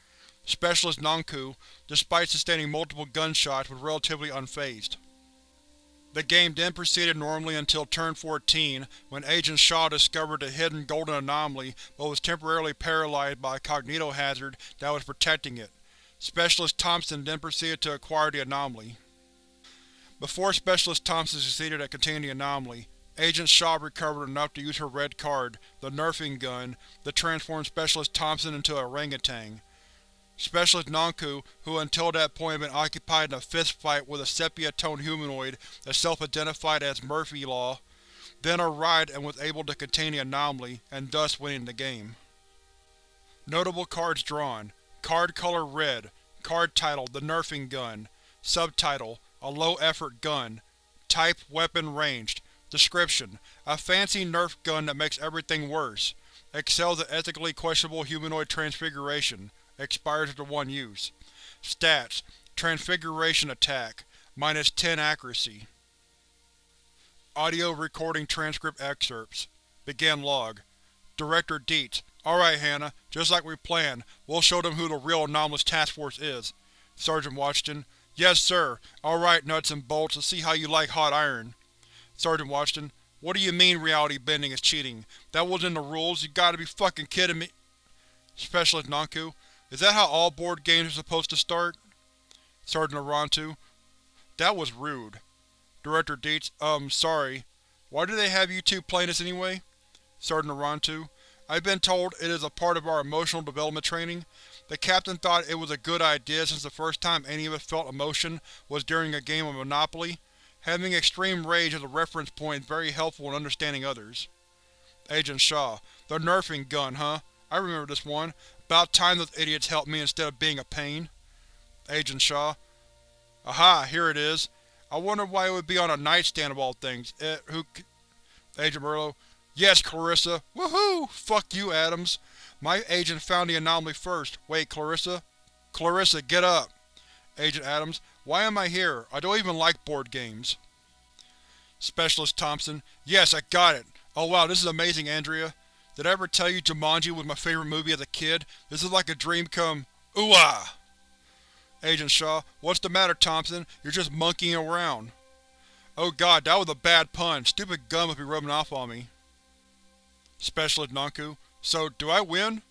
[SPEAKER 1] Specialist Nanku, despite sustaining multiple gunshots, was relatively unfazed. The game then proceeded normally until turn 14, when Agent Shaw discovered a hidden golden anomaly but was temporarily paralyzed by a cognitohazard that was protecting it. Specialist Thompson then proceeded to acquire the anomaly. Before Specialist Thompson succeeded at containing the anomaly, Agent Shaw recovered enough to use her red card, the Nerfing Gun, to transform Specialist Thompson into a orangutan. Specialist Nanku, who until that point had been occupied in a fistfight with a sepia-toned humanoid that self-identified as Murphy Law, then arrived and was able to contain the anomaly, and thus winning the game. Notable cards drawn Card color red Card title The Nerfing Gun Subtitle A low-effort gun Type Weapon ranged Description: A fancy Nerf gun that makes everything worse. Excels at ethically questionable humanoid transfiguration. Expires after one use. Stats: Transfiguration attack. Minus 10 accuracy. Audio recording transcript excerpts. Begin log. Director Dietz. Alright Hannah, just like we planned, we'll show them who the real Anomalous Task Force is. Sergeant Washington. Yes, sir. Alright, nuts and bolts, let's see how you like hot iron. Sergeant Washington. What do you mean reality bending is cheating? That wasn't in the rules, you gotta be fucking kidding me. Specialist Nanku. Is that how all board games are supposed to start? Sergeant Arantu. That was rude. Director Dietz. Um, sorry. Why do they have you two playing this anyway? Sergeant Arantu. I've been told it is a part of our emotional development training. The captain thought it was a good idea since the first time any of us felt emotion was during a game of Monopoly. Having extreme rage as a reference point is very helpful in understanding others. Agent Shaw. The nerfing gun, huh? I remember this one. About time those idiots helped me instead of being a pain. Agent Shaw. Aha, here it is. I wonder why it would be on a nightstand of all things. It, who Agent Merlo. Yes, Clarissa. Woohoo! Fuck you, Adams. My agent found the anomaly first. Wait, Clarissa? Clarissa, get up! Agent Adams. Why am I here? I don't even like board games. Specialist Thompson. Yes, I got it! Oh wow, this is amazing, Andrea. Did I ever tell you Jumanji was my favorite movie as a kid? This is like a dream come… ooh-ah! Agent Shaw. What's the matter, Thompson? You're just monkeying around. Oh god, that was a bad pun. Stupid gun must be rubbing off on me. Specialist Nanku. So, do I win?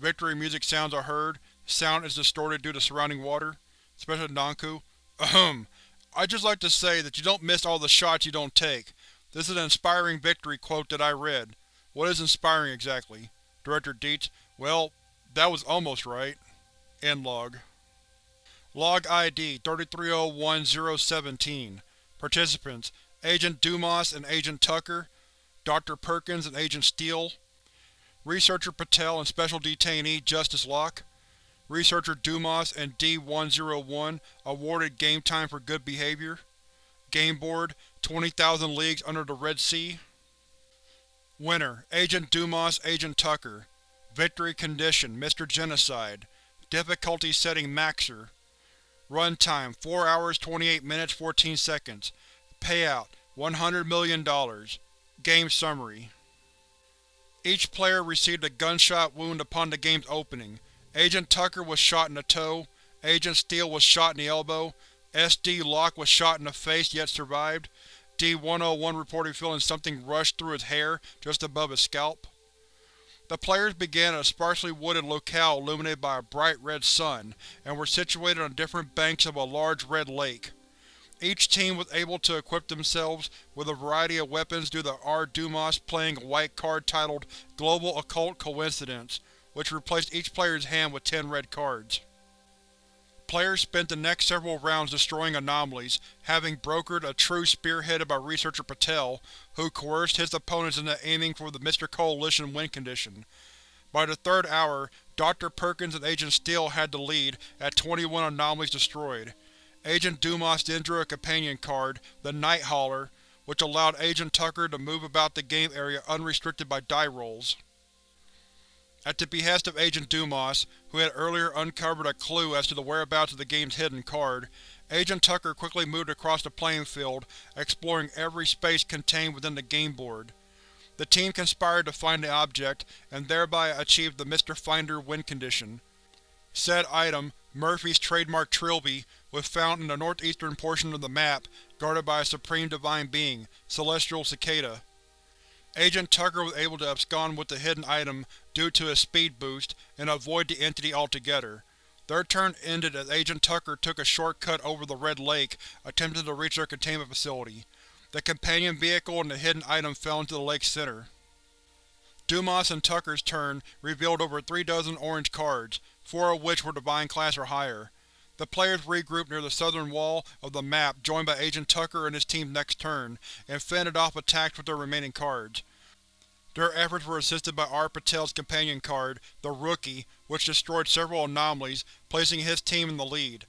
[SPEAKER 1] Victory music sounds are heard. Sound is distorted due to surrounding water. Specialist Nanku. Ahem. I'd just like to say that you don't miss all the shots you don't take. This is an inspiring victory quote that I read. What is inspiring exactly? Director Dietz. Well, that was almost right. End log. Log ID 3301017 Participants: Agent Dumas and Agent Tucker Dr. Perkins and Agent Steele Researcher Patel and Special Detainee Justice Locke Researcher Dumas and D-101 awarded game time for good behavior Game Board 20,000 Leagues Under the Red Sea Winner: Agent Dumas Agent Tucker Victory Condition: Mr. Genocide Difficulty Setting Maksur Runtime 4 hours 28 minutes 14 seconds. Payout $100 million. Game Summary Each player received a gunshot wound upon the game's opening. Agent Tucker was shot in the toe, Agent Steele was shot in the elbow, SD Locke was shot in the face yet survived, D-101 reported feeling something rush through his hair just above his scalp. The players began at a sparsely wooded locale illuminated by a bright red sun, and were situated on different banks of a large red lake. Each team was able to equip themselves with a variety of weapons due to R. Dumas playing a white card titled Global Occult Coincidence, which replaced each player's hand with ten red cards. Players spent the next several rounds destroying anomalies, having brokered a truce spearheaded by Researcher Patel, who coerced his opponents into aiming for the Mr. Coalition win condition. By the third hour, Dr. Perkins and Agent Steele had the lead, at 21 anomalies destroyed. Agent Dumas then drew a companion card, the Night Hauler, which allowed Agent Tucker to move about the game area unrestricted by die rolls. At the behest of Agent Dumas, who had earlier uncovered a clue as to the whereabouts of the game's hidden card, Agent Tucker quickly moved across the playing field, exploring every space contained within the game board. The team conspired to find the object, and thereby achieved the Mr. Finder win condition. Said item, Murphy's trademark trilby, was found in the northeastern portion of the map, guarded by a supreme divine being, Celestial Cicada. Agent Tucker was able to abscond with the hidden item due to his speed boost, and avoid the entity altogether. Their turn ended as Agent Tucker took a shortcut over the Red Lake, attempting to reach their containment facility. The companion vehicle and the hidden item fell into the lake's center. Dumas and Tucker's turn revealed over three dozen orange cards, four of which were Divine class or higher. The players regrouped near the southern wall of the map joined by Agent Tucker and his team's next turn, and fended off attacks with their remaining cards. Their efforts were assisted by R. Patel's companion card, the Rookie, which destroyed several anomalies, placing his team in the lead.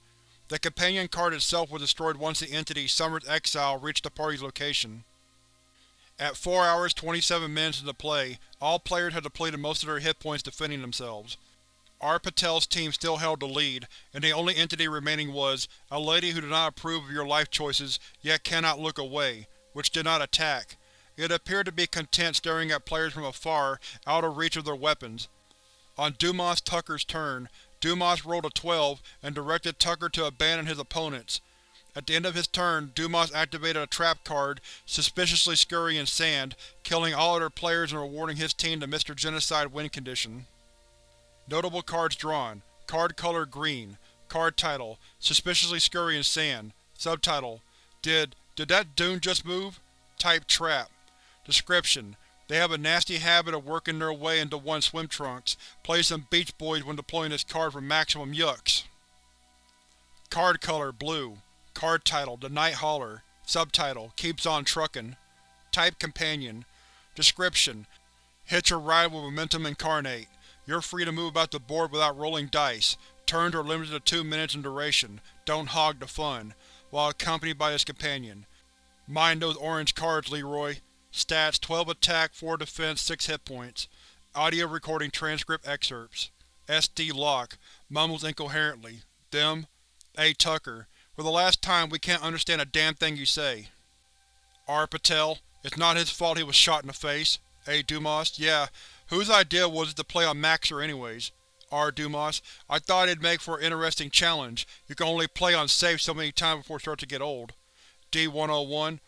[SPEAKER 1] The companion card itself was destroyed once the entity Summer's Exile reached the party's location. At 4 hours 27 minutes into play, all players had depleted most of their hit points defending themselves. R. Patel's team still held the lead, and the only entity remaining was, a lady who did not approve of your life choices, yet cannot look away, which did not attack. It appeared to be content staring at players from afar, out of reach of their weapons. On Dumas Tucker's turn, Dumas rolled a 12 and directed Tucker to abandon his opponents. At the end of his turn, Dumas activated a trap card, suspiciously scurrying sand, killing all other players and rewarding his team the Mr. Genocide win condition. Notable cards drawn. Card color green. Card title: Suspiciously scurrying sand. Subtitle: Did… did that dune just move? Type trap. Description: They have a nasty habit of working their way into one's swim trunks. Play some Beach Boys when deploying this card for maximum yucks. Card color blue. Card title: The Night Hauler. Subtitle: Keeps on truckin'. Type companion. Description: Hitch a ride with Momentum Incarnate. You're free to move about the board without rolling dice. Turns are limited to two minutes in duration. Don't hog the fun. While accompanied by his companion. Mind those orange cards, Leroy. Stats: 12 attack, 4 defense, 6 hit points. Audio recording transcript excerpts. SD Locke Mumbles incoherently. Them? A. Tucker. For the last time, we can't understand a damn thing you say. R. Patel. It's not his fault he was shot in the face. A. Dumas. Yeah. Whose idea was it to play on Maksur anyways? R. Dumas. I thought it'd make for an interesting challenge. You can only play on safe so many times before it starts to get old. D-101.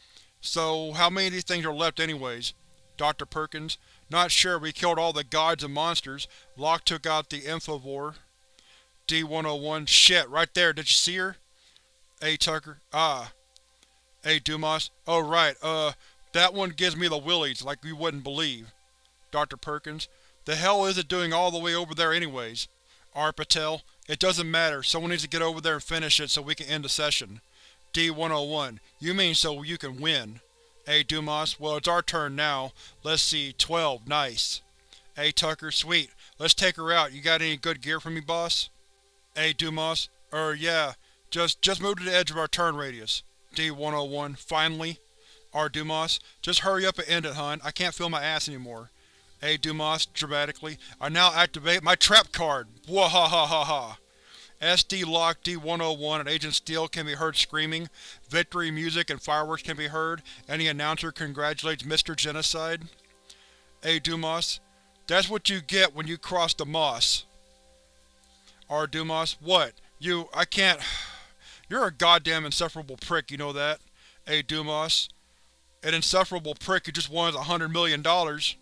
[SPEAKER 1] So, how many of these things are left anyways? Dr. Perkins. Not sure, we killed all the gods and monsters. Locke took out the Infovore. D-101. Shit, right there, did you see her? A. Tucker. Ah. A. Dumas. Oh right, uh, that one gives me the willies, like you wouldn't believe. Dr. Perkins. The hell is it doing all the way over there anyways? R. Patel. It doesn't matter, someone needs to get over there and finish it so we can end the session. D-101. You mean so you can win. A. Dumas. Well, it's our turn now. Let's see, 12. Nice. A. Tucker. Sweet. Let's take her out. You got any good gear for me, boss? A. Dumas. Er, yeah. Just just move to the edge of our turn radius. D-101. Finally. R. Dumas. Just hurry up and end it, hun. I can't feel my ass anymore. A. Dumas. Dramatically. I now activate my trap card! Wahahaha! SD Locke D-101 and Agent Steele can be heard screaming, victory music and fireworks can be heard, and the announcer congratulates Mr. Genocide. A. Dumas. That's what you get when you cross the moss. R. Dumas. What? You… I can't… You're a goddamn insufferable prick, you know that? A. Dumas. An insufferable prick who just won a hundred million dollars.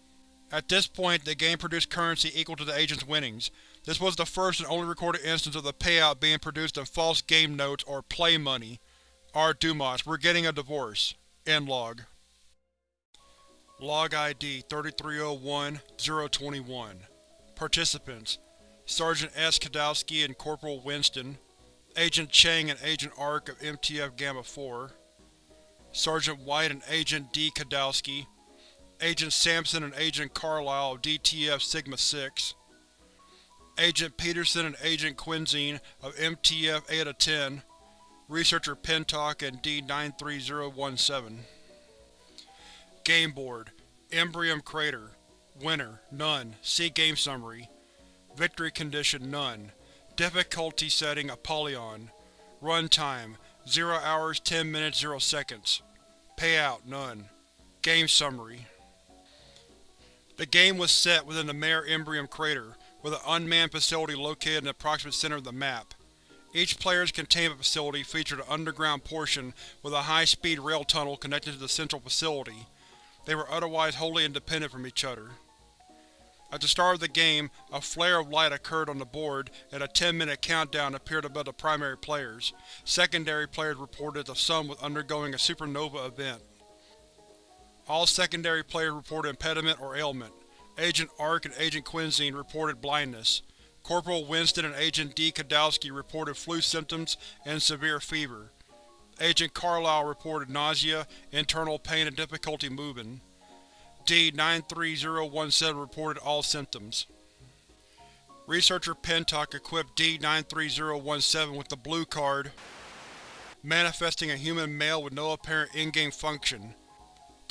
[SPEAKER 1] At this point, the game produced currency equal to the agent's winnings. This was the first and only recorded instance of the payout being produced in false game notes or play money. R. Dumas, we're getting a divorce. End log. Log ID 3301-021 Participants Sergeant S. Kadowski and Corporal Winston Agent Chang and Agent Ark of MTF Gamma-4 Sergeant White and Agent D. Kadowski Agent Sampson and Agent Carlisle of DTF Sigma-6 Agent Peterson and Agent Quinzine of MTF Eta-10, Researcher Pentock and D-93017. Game Board Imbrium Crater Winner None. See Game Summary. Victory Condition None. Difficulty Setting Apollyon. Runtime 0 hours 10 minutes 0 seconds. Payout None. Game Summary The game was set within the Mare Imbrium Crater, with an unmanned facility located in the approximate center of the map. Each player's containment facility featured an underground portion with a high-speed rail tunnel connected to the central facility. They were otherwise wholly independent from each other. At the start of the game, a flare of light occurred on the board, and a 10-minute countdown appeared above the primary players. Secondary players reported the sun was undergoing a supernova event. All secondary players reported impediment or ailment. Agent Ark and Agent Quinzine reported blindness. Corporal Winston and Agent D. Kadowski reported flu symptoms and severe fever. Agent Carlisle reported nausea, internal pain and difficulty moving. D-93017 reported all symptoms. Researcher Pentock equipped D-93017 with the blue card, manifesting a human male with no apparent in-game function.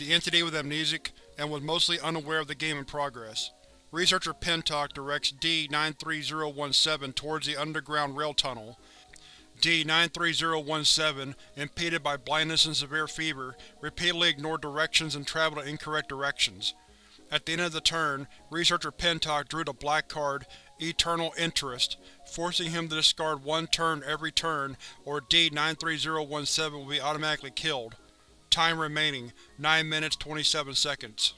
[SPEAKER 1] The entity was amnesic and was mostly unaware of the game in progress. Researcher Pentock directs D-93017 towards the underground rail tunnel. D-93017, impeded by blindness and severe fever, repeatedly ignored directions and traveled in incorrect directions. At the end of the turn, Researcher Pentock drew the black card, Eternal Interest, forcing him to discard one turn every turn, or D-93017 will be automatically killed. Time remaining, 9 minutes 27 seconds.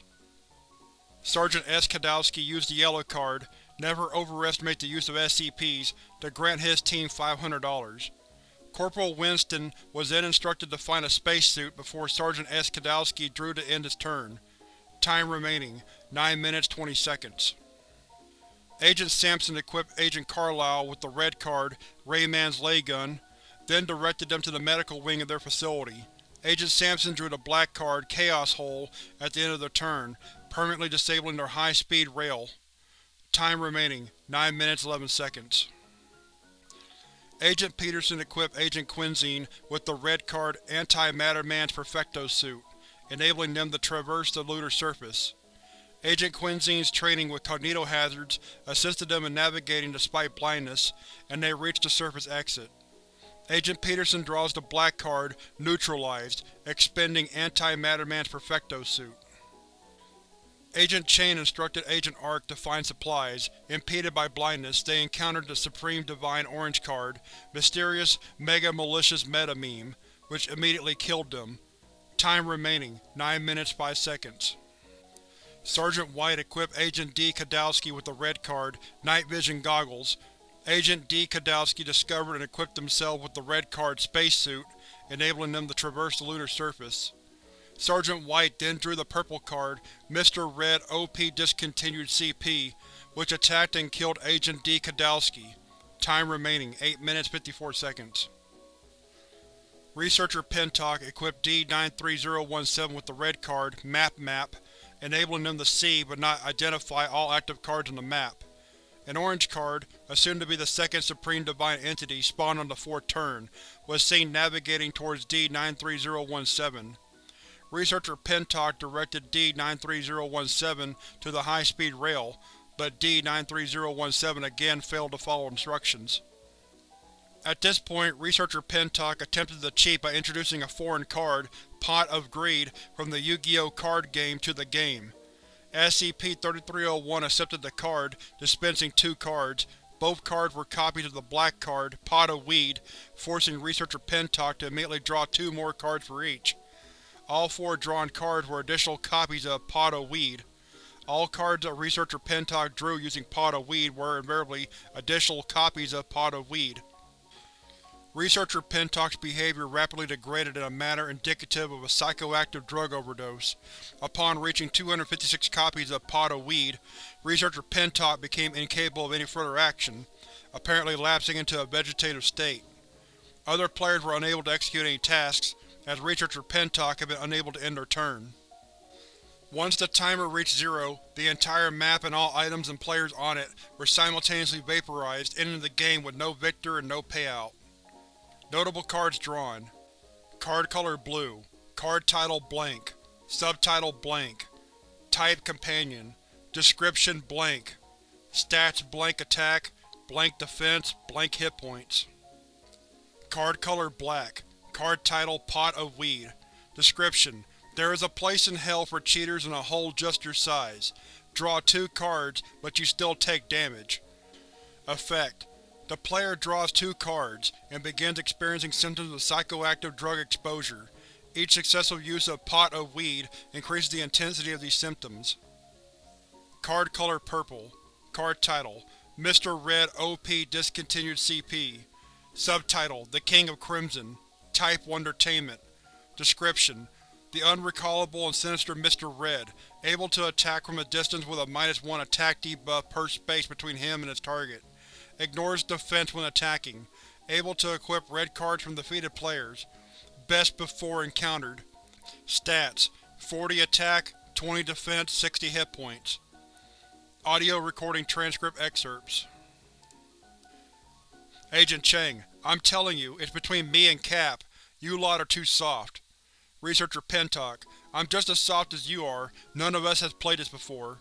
[SPEAKER 1] Sergeant S. Kadowski used the yellow card, never overestimate the use of SCPs, to grant his team $500. Corporal Winston was then instructed to find a spacesuit before Sergeant S. Kadowski drew to end his turn. Time remaining, 9 minutes 20 seconds. Agent Sampson equipped Agent Carlyle with the red card, Rayman's Lay Gun, then directed them to the medical wing of their facility. Agent Sampson drew the black card, Chaos Hole, at the end of their turn, permanently disabling their high-speed rail. Time remaining, 9 minutes 11 seconds. Agent Peterson equipped Agent Quinzine with the red card Anti-Matter Man's Perfecto suit, enabling them to traverse the lunar surface. Agent Quinzine's training with cognitohazards assisted them in navigating despite blindness, and they reached the surface exit. Agent Peterson draws the black card, Neutralized, expending Anti-Matter Man's Perfecto suit. Agent Chain instructed Agent Arc to find supplies. Impeded by blindness, they encountered the Supreme Divine Orange card, Mysterious Mega Malicious Meta Meme, which immediately killed them. Time remaining, 9 minutes 5 seconds. Sergeant White equipped Agent D. Kadowski with the red card, Night Vision Goggles, Agent D. Kadowski discovered and equipped himself with the red card spacesuit, enabling them to traverse the lunar surface. Sergeant White then drew the purple card, Mr. Red OP Discontinued CP, which attacked and killed Agent D. Kadowski. Time remaining 8 minutes 54 seconds. Researcher Pentock equipped D-93017 with the red card, Map Map, enabling them to see but not identify all active cards on the map. An orange card, assumed to be the second Supreme Divine Entity spawned on the fourth turn, was seen navigating towards D-93017. Researcher Pentock directed D-93017 to the high-speed rail, but D-93017 again failed to follow instructions. At this point, Researcher Pentock attempted to cheat by introducing a foreign card, Pot of Greed, from the Yu-Gi-Oh! card game to the game. SCP-3301 accepted the card, dispensing two cards. Both cards were copies of the black card, Pot of Weed, forcing Researcher Pentock to immediately draw two more cards for each. All four drawn cards were additional copies of Pot of Weed. All cards that Researcher Pentock drew using Pot of Weed were invariably additional copies of Pot of Weed. Researcher Pentock's behavior rapidly degraded in a manner indicative of a psychoactive drug overdose. Upon reaching 256 copies of Pot of Weed, Researcher Pentock became incapable of any further action, apparently lapsing into a vegetative state. Other players were unable to execute any tasks, as Researcher Pentock had been unable to end their turn. Once the timer reached zero, the entire map and all items and players on it were simultaneously vaporized, ending the game with no victor and no payout. Notable cards drawn. Card color blue. Card title blank. Subtitle blank. Type companion. Description blank. Stats blank attack, blank defense, blank hit points. Card color black. Card title Pot of Weed. Description: There is a place in hell for cheaters in a hole just your size. Draw two cards, but you still take damage. Effect: the player draws two cards, and begins experiencing symptoms of psychoactive drug exposure. Each successful use of pot of weed increases the intensity of these symptoms. Card color purple. Card title: Mr. Red OP Discontinued CP. Subtitle: The King of Crimson. Type Wondertainment. Description: The unrecallable and sinister Mr. Red, able to attack from a distance with a minus one attack debuff per space between him and his target. Ignores defense when attacking. Able to equip red cards from defeated players. Best before encountered. Stats: 40 attack, 20 defense, 60 hit points. Audio recording transcript excerpts. Agent Cheng, I'm telling you, it's between me and Cap. You lot are too soft. Researcher Pentock, I'm just as soft as you are. None of us has played this before.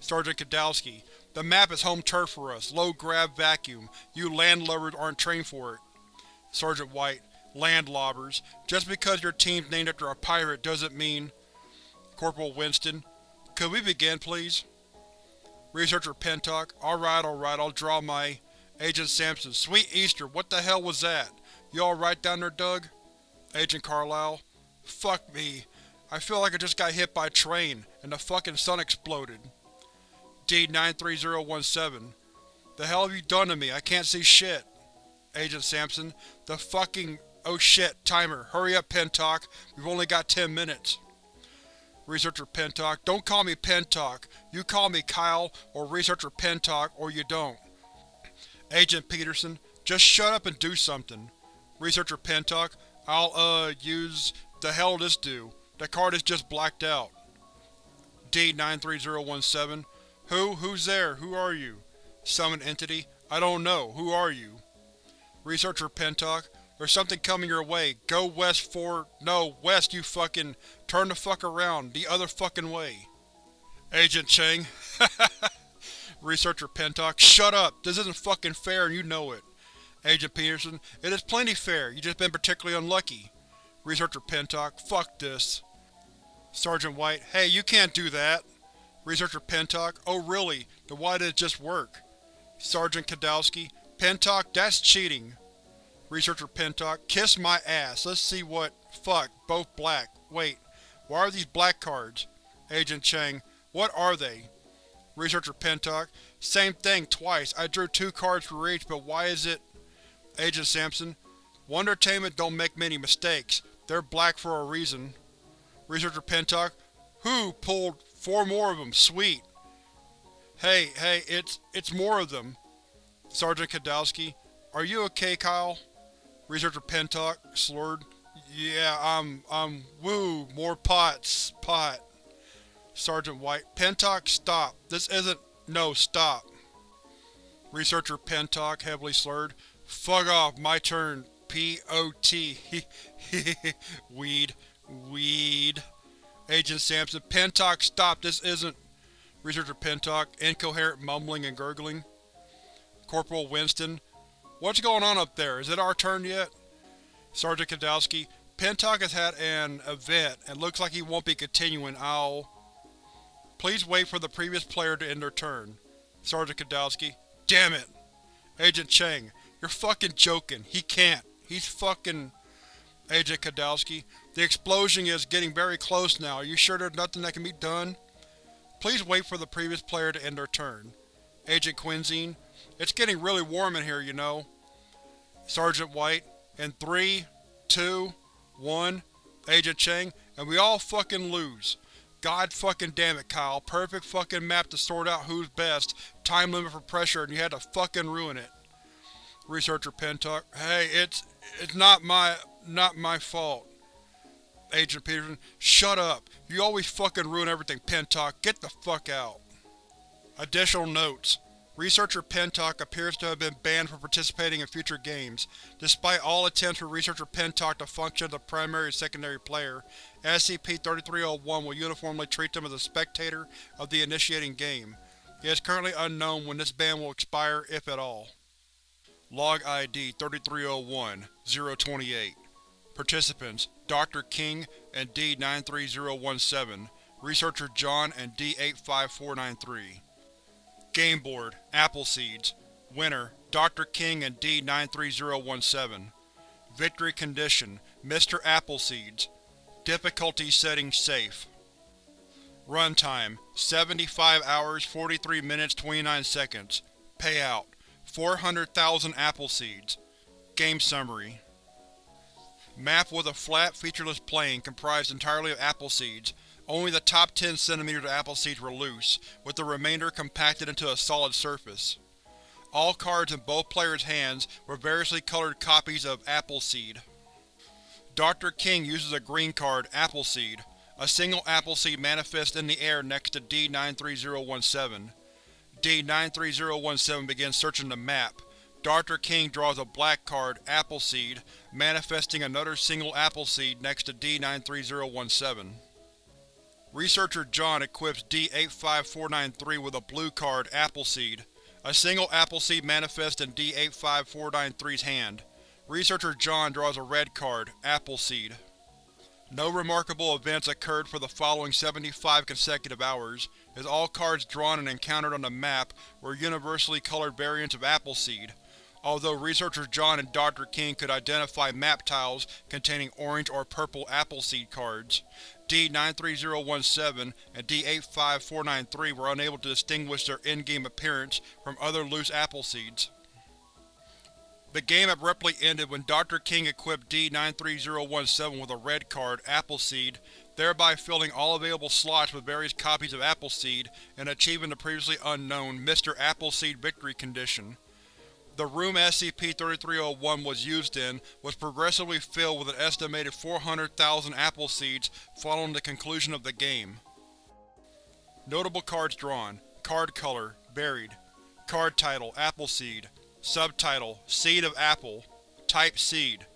[SPEAKER 1] Sergeant Kadowski, the map is home turf for us, low grav vacuum. You landlubbers aren't trained for it. Sergeant White, landlobbers. Just because your team's named after a pirate doesn't mean… Corporal Winston, could we begin, please? Researcher Pentock, alright, alright, I'll draw my… Agent Sampson, sweet Easter, what the hell was that? You alright down there, Doug? Agent Carlisle, fuck me. I feel like I just got hit by a train, and the fucking sun exploded. D-93017, the hell have you done to me? I can't see shit. Agent Sampson, the fucking… oh shit, timer. Hurry up, Pentock. We've only got ten minutes. Researcher Pentock, don't call me Pentock. You call me Kyle or Researcher Pentock, or you don't. Agent Peterson, just shut up and do something. Researcher Pentock, I'll, uh, use… the hell this do? The card is just blacked out. D-93017, who? Who's there? Who are you? Summon Entity, I don't know. Who are you? Researcher Pentock, there's something coming your way. Go west for… no, west you fucking… turn the fuck around. The other fucking way. Agent Cheng, Researcher Pentock, shut up! This isn't fucking fair and you know it. Agent Peterson, it is plenty fair, You've just been particularly unlucky. Researcher Pentock, fuck this. Sergeant White, hey, you can't do that. Researcher Pentock, oh really, then why did it just work? Sergeant Kadowski, Pentock, that's cheating. Researcher Pentock, kiss my ass, let's see what… fuck, both black. Wait, why are these black cards? Agent Chang, what are they? Researcher Pentock, same thing twice, I drew two cards for each, but why is it… Agent Sampson, Wondertainment don't make many mistakes, they're black for a reason. Researcher Pentock, who pulled four more of them, sweet. Hey, hey, it's… it's more of them. Sergeant Kadowski, are you okay, Kyle? Researcher Pentock, slurred, yeah, I'm… I'm… woo, more pots, pot. Sergeant White, Pentock, stop. This isn't… no, stop. Researcher Pentock, heavily slurred, fuck off, my turn. P-O-T. Weed. Weed. Agent Sampson, Pentock, stop, this isn't… Researcher Pentock, incoherent mumbling and gurgling. Corporal Winston, what's going on up there? Is it our turn yet? Sergeant Kadowski, Pentock has had an event and looks like he won't be continuing. I'll… Please wait for the previous player to end their turn. Sergeant Kadowski, damn it! Agent Cheng, you're fucking joking. He can't. He's fucking… Agent Kadowski, the explosion is getting very close now. Are you sure there's nothing that can be done? Please wait for the previous player to end their turn. Agent Quinzine, it's getting really warm in here, you know. Sergeant White, in three, two, one, Agent Cheng, and we all fucking lose. God fucking damn it, Kyle. Perfect fucking map to sort out who's best, time limit for pressure, and you had to fucking ruin it. Researcher Pentock, hey, it's… it's not my… not my fault. Agent Peterson, shut up. You always fucking ruin everything, Pentock. Get the fuck out. Additional notes. Researcher Pentock appears to have been banned from participating in future games. Despite all attempts for Researcher Pentock to function as a primary or secondary player, SCP-3301 will uniformly treat them as a spectator of the initiating game. It is currently unknown when this ban will expire, if at all. Log ID 3301-028 Participants: Dr. King and D-93017 Researcher John and D-85493 Game Board, Appleseeds Winner, Dr. King and D-93017 Victory Condition, Mr. Appleseeds Difficulty setting Safe Runtime: 75 hours 43 minutes 29 seconds Payout: 400,000 Appleseeds Game Summary Map was a flat, featureless plain comprised entirely of apple seeds. only the top 10 cm of apple seeds were loose, with the remainder compacted into a solid surface. All cards in both players' hands were variously colored copies of Appleseed. Dr. King uses a green card, Appleseed. A single Appleseed manifests in the air next to D-93017. D-93017 begins searching the map. Dr. King draws a black card, Appleseed, manifesting another single Appleseed next to D-93017. Researcher John equips D-85493 with a blue card, Appleseed. A single Appleseed manifests in D-85493's hand. Researcher John draws a red card, Appleseed. No remarkable events occurred for the following 75 consecutive hours, as all cards drawn and encountered on the map were universally colored variants of Appleseed, although researchers John and Dr. King could identify map tiles containing orange or purple Appleseed cards. D-93017 and D-85493 were unable to distinguish their in-game appearance from other loose Appleseeds. The game abruptly ended when Dr. King equipped D-93017 with a red card, Appleseed, thereby filling all available slots with various copies of Appleseed and achieving the previously unknown Mr. Appleseed victory condition. The room SCP-3301 was used in was progressively filled with an estimated 400,000 apple seeds following the conclusion of the game. Notable cards drawn Card color Buried Card title Appleseed Subtitle: Seed of Apple Type Seed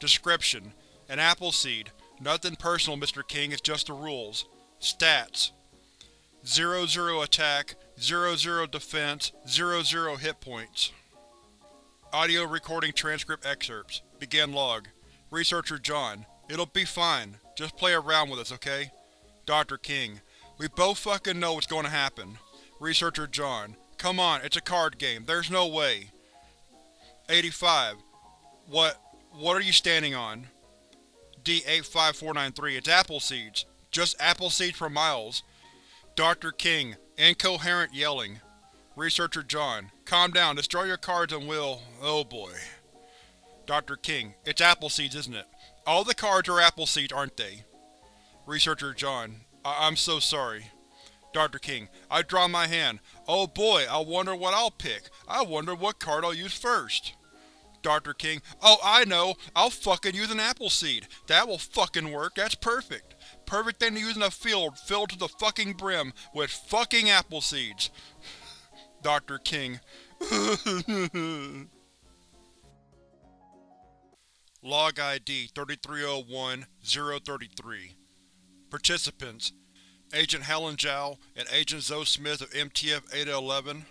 [SPEAKER 1] Description: An apple seed. Nothing personal, Mr. King, it's just the rules. Stats: 00 attack, 00 defense, 00 hit points. Audio recording transcript excerpts. Begin log. Researcher John: It'll be fine. Just play around with us, okay? Dr. King: We both fucking know what's going to happen. Researcher John: Come on, it's a card game. There's no way. 85. What… what are you standing on? D-85493. It's apple seeds. Just apple seeds for miles. Dr. King. Incoherent yelling. Researcher John. Calm down, destroy your cards and we'll… oh boy. Dr. King. It's apple seeds, isn't it? All the cards are apple seeds, aren't they? Researcher John. I I'm so sorry. Dr. King. I draw my hand. Oh boy, I wonder what I'll pick. I wonder what card I'll use first. Dr. King. Oh, I know! I'll fucking use an apple seed! That will fucking work, that's perfect! Perfect thing to use in a field filled to the fucking brim with fucking apple seeds! Dr. King. Log ID 3301-033 Participants Agent Helen Zhao and Agent Zoe Smith of MTF-811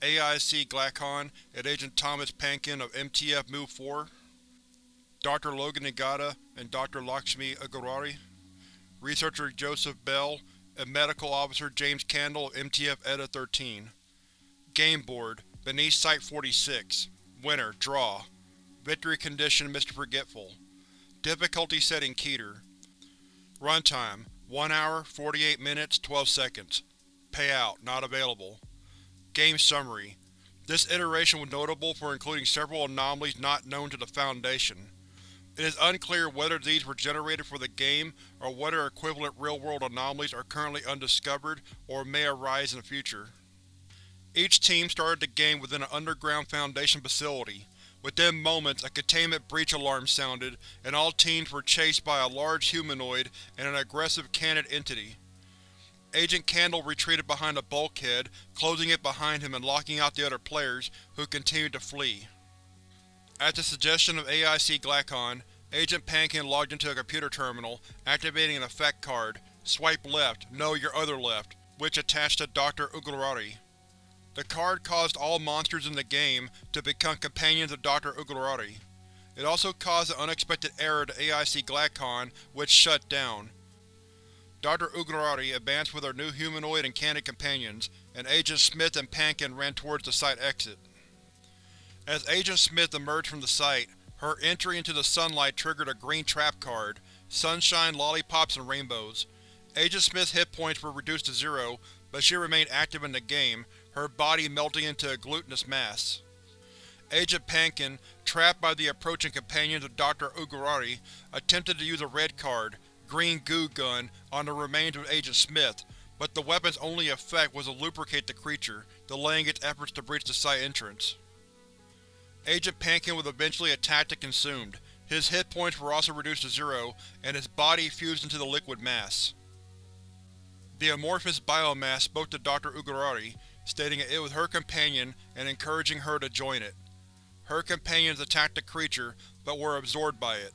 [SPEAKER 1] AIC Glacon and Agent Thomas Pankin of MTF Mu-4, Dr. Logan Nagata and Dr. Lakshmi Agrawari, Researcher Joseph Bell, and Medical Officer James Candle of MTF ETA-13. Game Board Beneath Site-46 Winner Draw Victory Condition Mr. Forgetful Difficulty Setting Keter Runtime 1 hour, 48 minutes, 12 seconds Payout Not available Game Summary This iteration was notable for including several anomalies not known to the Foundation. It is unclear whether these were generated for the game or whether equivalent real-world anomalies are currently undiscovered or may arise in the future. Each team started the game within an underground Foundation facility. Within moments, a containment breach alarm sounded, and all teams were chased by a large humanoid and an aggressive canid entity. Agent Candle retreated behind a bulkhead, closing it behind him and locking out the other players, who continued to flee. At the suggestion of AIC Glacon, Agent Pankin logged into a computer terminal, activating an effect card, Swipe left, no your other left, which attached to Dr. Uglarari. The card caused all monsters in the game to become companions of Dr. Uglarari. It also caused an unexpected error to AIC Glacon, which shut down. Dr. Uglarari advanced with her new humanoid and canid companions, and Agent Smith and Pankin ran towards the site exit. As Agent Smith emerged from the site, her entry into the sunlight triggered a green trap card, Sunshine, Lollipops, and Rainbows. Agent Smith's hit points were reduced to zero, but she remained active in the game, her body melting into a glutinous mass. Agent Pankin, trapped by the approaching companions of Dr. Uglarari, attempted to use a red card, green goo gun on the remains of Agent Smith, but the weapon's only effect was to lubricate the creature, delaying its efforts to breach the site entrance. Agent Pankin was eventually attacked and consumed. His hit points were also reduced to zero, and his body fused into the liquid mass. The amorphous biomass spoke to Dr. Uglarari, stating it was her companion and encouraging her to join it. Her companions attacked the creature, but were absorbed by it.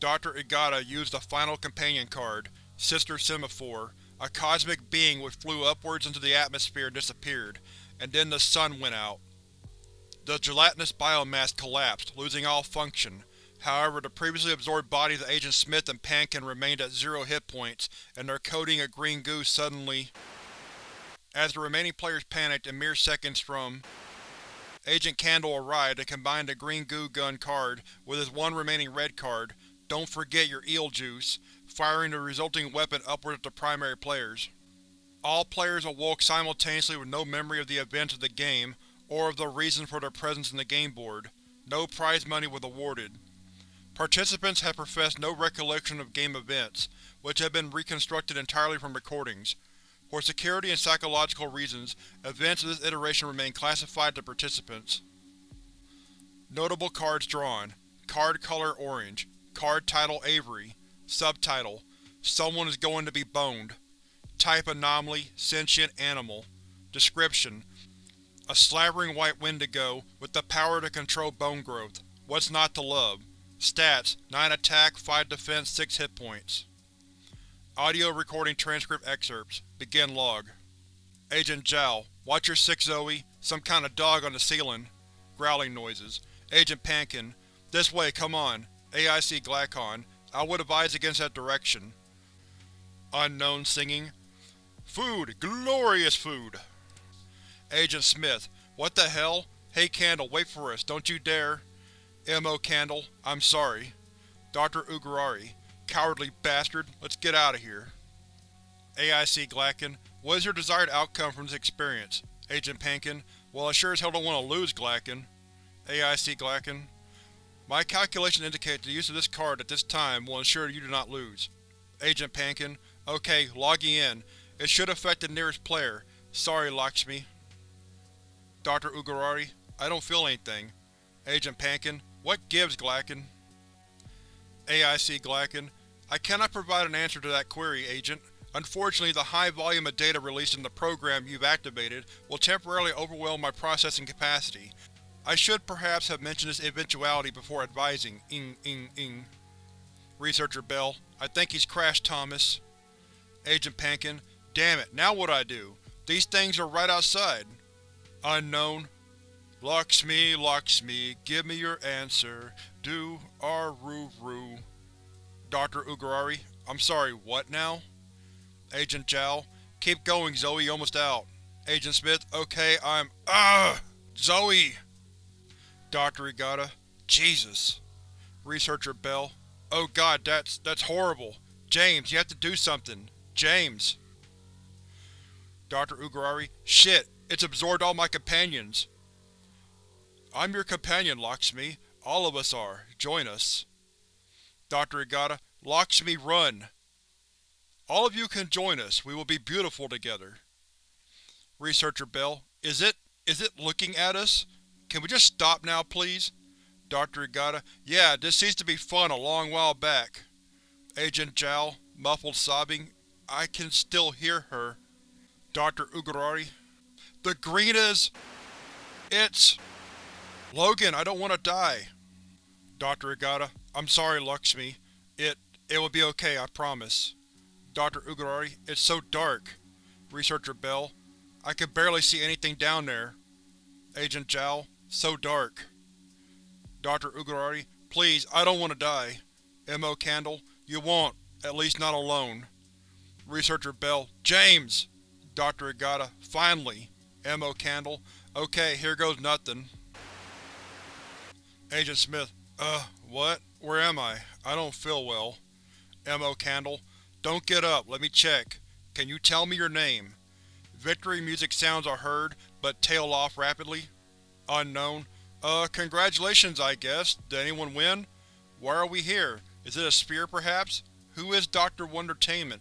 [SPEAKER 1] Dr. Igata used the final companion card, Sister Semaphore, a cosmic being which flew upwards into the atmosphere and disappeared, and then the sun went out. The gelatinous biomass collapsed, losing all function. However, the previously absorbed bodies of Agent Smith and Pankin remained at zero hit points, and their coating of green goo suddenly… As the remaining players panicked in mere seconds from Agent Candle arrived and combined the green goo gun card with his one remaining red card, Don't Forget Your Eel Juice, firing the resulting weapon upward at the primary players. All players awoke simultaneously with no memory of the events of the game, or of the reason for their presence in the game board. No prize money was awarded. Participants had professed no recollection of game events, which had been reconstructed entirely from recordings. For security and psychological reasons, events of this iteration remain classified to participants. Notable cards drawn. Card color orange. Card title Avery. Subtitle: Someone is going to be boned. Type anomaly, sentient animal. Description: A slavering white wendigo with the power to control bone growth. What's not to love? Stats: 9 attack, 5 defense, 6 hit points. Audio recording transcript excerpts. Begin log. Agent Zhao, watch your six Zoe. Some kind of dog on the ceiling. Growling noises. Agent Pankin, this way, come on. AIC Glacon, I would advise against that direction. Unknown singing. Food! Glorious food! Agent Smith, what the hell? Hey Candle, wait for us, don't you dare. M.O. Candle, I'm sorry. Dr. Ugarari, cowardly bastard, let's get out of here. AIC Glacken, what is your desired outcome from this experience? Agent Pankin, well I sure as hell don't want to lose, Glacken. AIC Glacken, my calculations indicate the use of this card at this time will ensure you do not lose. Agent Pankin, okay, logging in. It should affect the nearest player. Sorry, Lakshmi. Dr. Ugarari, I don't feel anything. Agent Pankin, what gives, Glacken? AIC Glacken, I cannot provide an answer to that query, Agent. Unfortunately, the high volume of data released in the program you've activated will temporarily overwhelm my processing capacity. I should perhaps have mentioned this eventuality before advising. Ing, ing, ing. Researcher Bell, I think he's crashed, Thomas. Agent Pankin, damn it, now what I do? These things are right outside. Unknown. Lakshmi, Lakshmi, give me your answer. Do, ar, roo, roo. Dr. Ugarari, I'm sorry, what now? Agent Zhao, keep going Zoe, almost out. Agent Smith, okay, I'm… UGH! Zoe! Dr. Egata, Jesus. Researcher Bell, oh god, that's… that's horrible. James, you have to do something. James. Dr. Ugarari, shit, it's absorbed all my companions. I'm your companion, Lakshmi. All of us are. Join us. Dr. Egata, Lakshmi, run! All of you can join us. We will be beautiful together. Researcher Bell, is it… is it looking at us? Can we just stop now, please? Dr. Egata, yeah, this seems to be fun a long while back. Agent Zhao, muffled sobbing, I can still hear her. Dr. Ugarari, the green is… It's… Logan, I don't want to die. Dr. Egata, I'm sorry, Lakshmi. It… it will be okay, I promise. Dr. Ugarari, it's so dark. Researcher Bell, I can barely see anything down there. Agent Zhao, so dark. Dr. Ugarari, please, I don't want to die. M.O. Candle, you won't, at least not alone. Researcher Bell, James! Dr. Agata, finally. M.O. Candle, okay, here goes nothing. Agent Smith, uh, what? Where am I? I don't feel well. M.O. Candle, don't get up, let me check. Can you tell me your name? Victory music sounds are heard, but tail off rapidly. Unknown. Uh, congratulations, I guess. Did anyone win? Why are we here? Is it a sphere, perhaps? Who is Dr. Wondertainment?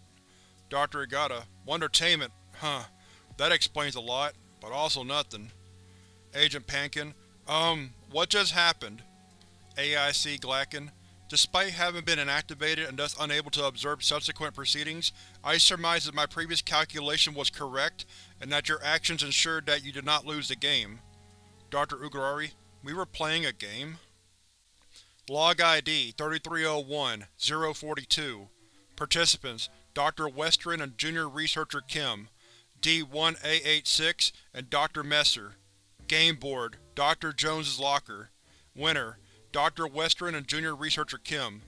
[SPEAKER 1] Dr. Agata. Wondertainment. Huh. That explains a lot, but also nothing. Agent Pankin. Um, what just happened? AIC Glacken. Despite having been inactivated and thus unable to observe subsequent proceedings, I surmise that my previous calculation was correct, and that your actions ensured that you did not lose the game. Dr. Ugarari, we were playing a game? Log ID 3301-042 Participants Dr. Western and Junior Researcher Kim D1A86 and Dr. Messer Game Board, Dr. Jones's Locker Winner, Dr. Western and Junior Researcher Kim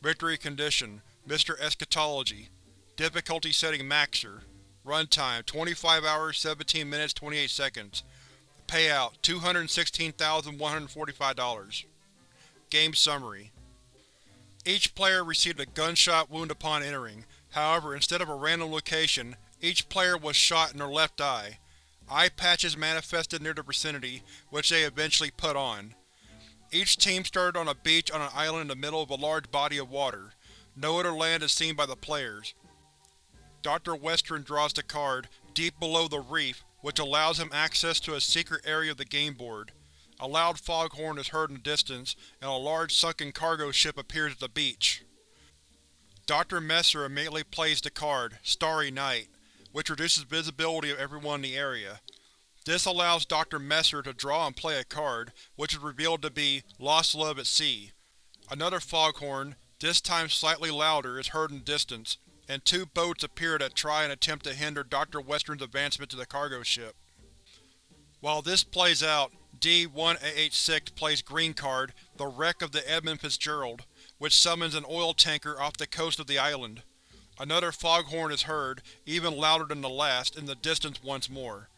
[SPEAKER 1] Victory Condition, Mr. Eschatology Difficulty Setting Maksur Runtime 25 hours, 17 minutes, 28 seconds Payout $216,145 Game Summary Each player received a gunshot wound upon entering, however instead of a random location, each player was shot in their left eye. Eye patches manifested near the vicinity, which they eventually put on. Each team started on a beach on an island in the middle of a large body of water. No other land is seen by the players. Dr. Western draws the card, Deep Below the Reef, which allows him access to a secret area of the game board. A loud foghorn is heard in the distance, and a large sunken cargo ship appears at the beach. Dr. Messer immediately plays the card, Starry Night, which reduces visibility of everyone in the area. This allows Dr. Messer to draw and play a card, which is revealed to be Lost Love at Sea. Another foghorn, this time slightly louder, is heard in distance, and two boats appear that try and attempt to hinder Dr. Western's advancement to the cargo ship. While this plays out, D-1886 plays green card, the wreck of the Edmund Fitzgerald, which summons an oil tanker off the coast of the island. Another foghorn is heard, even louder than the last, in the distance once more.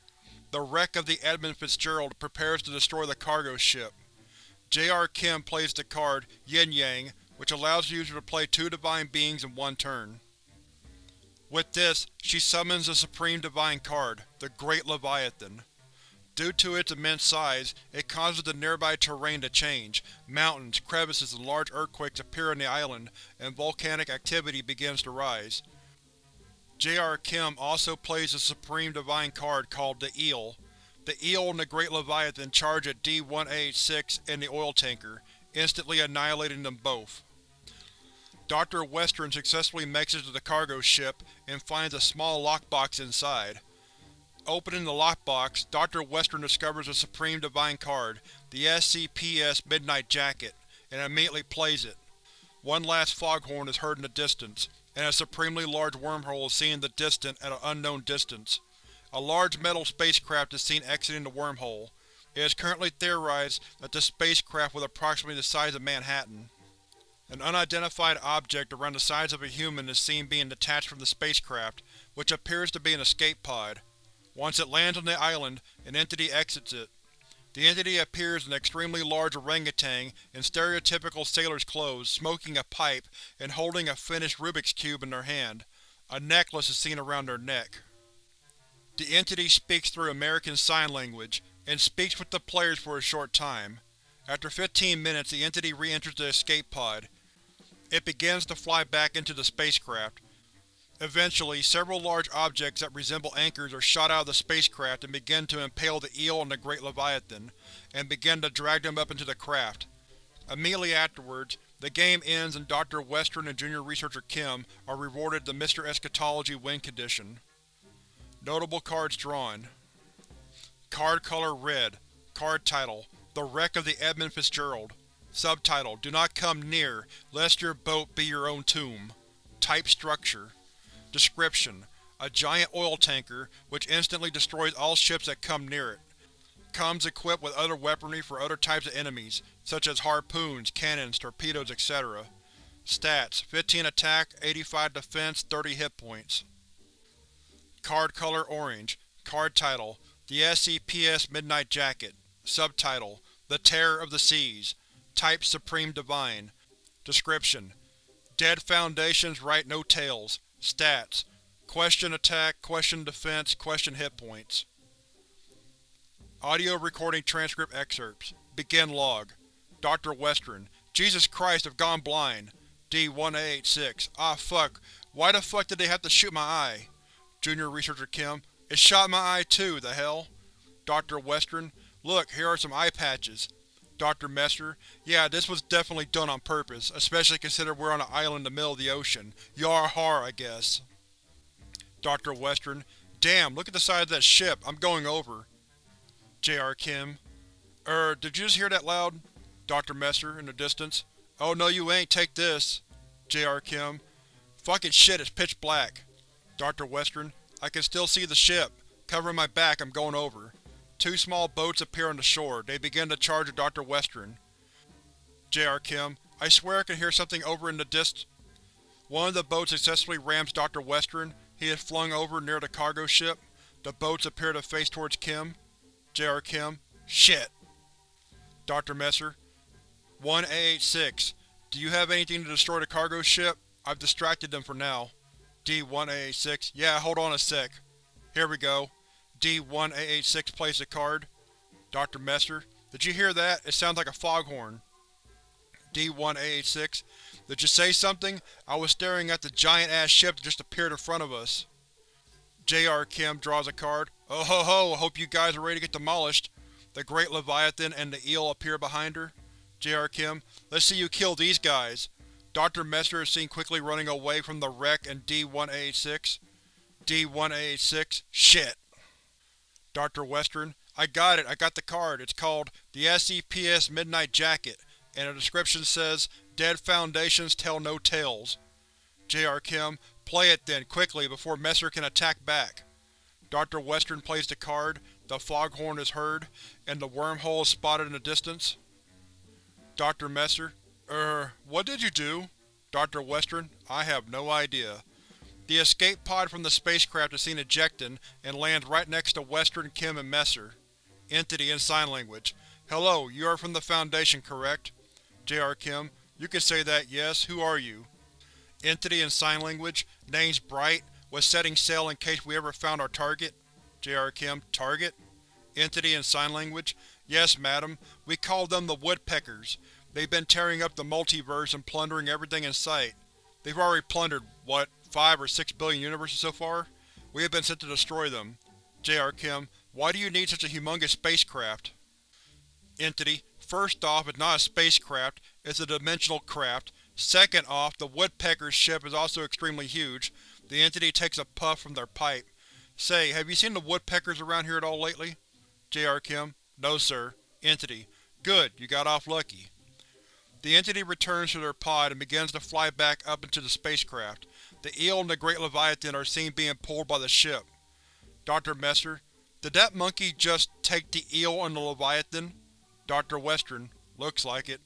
[SPEAKER 1] The wreck of the Edmund Fitzgerald prepares to destroy the cargo ship. J.R. Kim plays the card, Yin Yang, which allows the user to play two Divine Beings in one turn. With this, she summons the Supreme Divine card, the Great Leviathan. Due to its immense size, it causes the nearby terrain to change, mountains, crevices, and large earthquakes appear on the island, and volcanic activity begins to rise. J.R. Kim also plays a Supreme Divine card called the Eel. The Eel and the Great Leviathan charge at D-186 and the oil tanker, instantly annihilating them both. Dr. Western successfully makes it to the cargo ship and finds a small lockbox inside. Opening the lockbox, Dr. Western discovers a Supreme Divine card, the SCPS Midnight Jacket, and immediately plays it. One last foghorn is heard in the distance, and a supremely large wormhole is seen in the distance at an unknown distance. A large metal spacecraft is seen exiting the wormhole. It is currently theorized that this spacecraft was approximately the size of Manhattan. An unidentified object around the size of a human is seen being detached from the spacecraft, which appears to be an escape pod. Once it lands on the island, an entity exits it. The entity appears an extremely large orangutan in stereotypical sailor's clothes, smoking a pipe and holding a finished Rubik's Cube in their hand. A necklace is seen around their neck. The entity speaks through American Sign Language, and speaks with the players for a short time. After 15 minutes the entity re-enters the escape pod. It begins to fly back into the spacecraft. Eventually, several large objects that resemble anchors are shot out of the spacecraft and begin to impale the Eel and the Great Leviathan, and begin to drag them up into the craft. Immediately afterwards, the game ends and Dr. Western and Junior Researcher Kim are rewarded the Mr. Eschatology win condition. Notable cards drawn Card color Red Card title The Wreck of the Edmund Fitzgerald Subtitle Do not come near, lest your boat be your own tomb. Type Structure Description: A giant oil tanker, which instantly destroys all ships that come near it. Comes equipped with other weaponry for other types of enemies, such as harpoons, cannons, torpedoes, etc. Stats: 15 attack, 85 defense, 30 hit points. Card color Orange Card title: The SCPS Midnight Jacket Subtitle: The Terror of the Seas Type Supreme Divine Description: Dead Foundations write no tales. Stats: Question attack, question defense, question hit points. Audio recording transcript excerpts. Begin log. Dr. Western: Jesus Christ, I've gone blind. D-1886: Ah fuck, why the fuck did they have to shoot my eye? Junior Researcher Kim: It shot my eye too, the hell? Dr. Western: Look, here are some eye patches. Dr. Messer, yeah, this was definitely done on purpose, especially considering we're on an island in the middle of the ocean. Yar har, I guess. Dr. Western, damn, look at the size of that ship, I'm going over. J.R. Kim, Er, did you just hear that loud? Dr. Messer, in the distance. Oh no you ain't, take this. J.R. Kim, fucking shit, it's pitch black. Dr. Western, I can still see the ship. Covering my back, I'm going over. Two small boats appear on the shore. They begin to charge at Dr. Western. J.R. Kim, I swear I can hear something over in the dist. One of the boats successfully rams Dr. Western. He is flung over near the cargo ship. The boats appear to face towards Kim. J.R. Kim, Shit. Dr. Messer, 1-886. Do you have anything to destroy the cargo ship? I've distracted them for now. D-1886. Yeah, hold on a sec. Here we go. D-1886 plays the card. Dr. Messer. Did you hear that? It sounds like a foghorn. D-1886. Did you say something? I was staring at the giant-ass ship that just appeared in front of us. J.R. Kim draws a card. Oh ho ho, hope you guys are ready to get demolished. The Great Leviathan and the eel appear behind her. J.R. Kim, let's see you kill these guys. Dr. Messer is seen quickly running away from the wreck in D-1886. D-1886, shit. Dr. Western, I got it, I got the card. It's called the SCPS Midnight Jacket, and the description says, Dead Foundations Tell No Tales. J.R. Kim, play it then, quickly, before Messer can attack back. Dr. Western plays the card, the foghorn is heard, and the wormhole is spotted in the distance. Dr. Messer, Er, what did you do? Dr. Western, I have no idea. The escape pod from the spacecraft is seen ejecting and lands right next to Western, Kim, and Messer. Entity in Sign Language. Hello, you are from the Foundation, correct? J.R. Kim, you can say that, yes. Who are you? Entity in Sign Language. Name's Bright. Was setting sail in case we ever found our target. J.R. Kim, target? Entity in Sign Language. Yes, madam. We call them the Woodpeckers. They've been tearing up the multiverse and plundering everything in sight. They've already plundered, what, five or six billion universes so far? We have been sent to destroy them. J.R. Kim, why do you need such a humongous spacecraft? Entity, first off, it's not a spacecraft, it's a dimensional craft. Second off, the Woodpecker's ship is also extremely huge. The Entity takes a puff from their pipe. Say, have you seen the Woodpeckers around here at all lately? J.R. Kim, no sir. Entity, good, you got off lucky. The Entity returns to their pod and begins to fly back up into the spacecraft. The eel and the Great Leviathan are seen being pulled by the ship. Dr. Messer, did that monkey just take the eel and the Leviathan? Dr. Western, looks like it.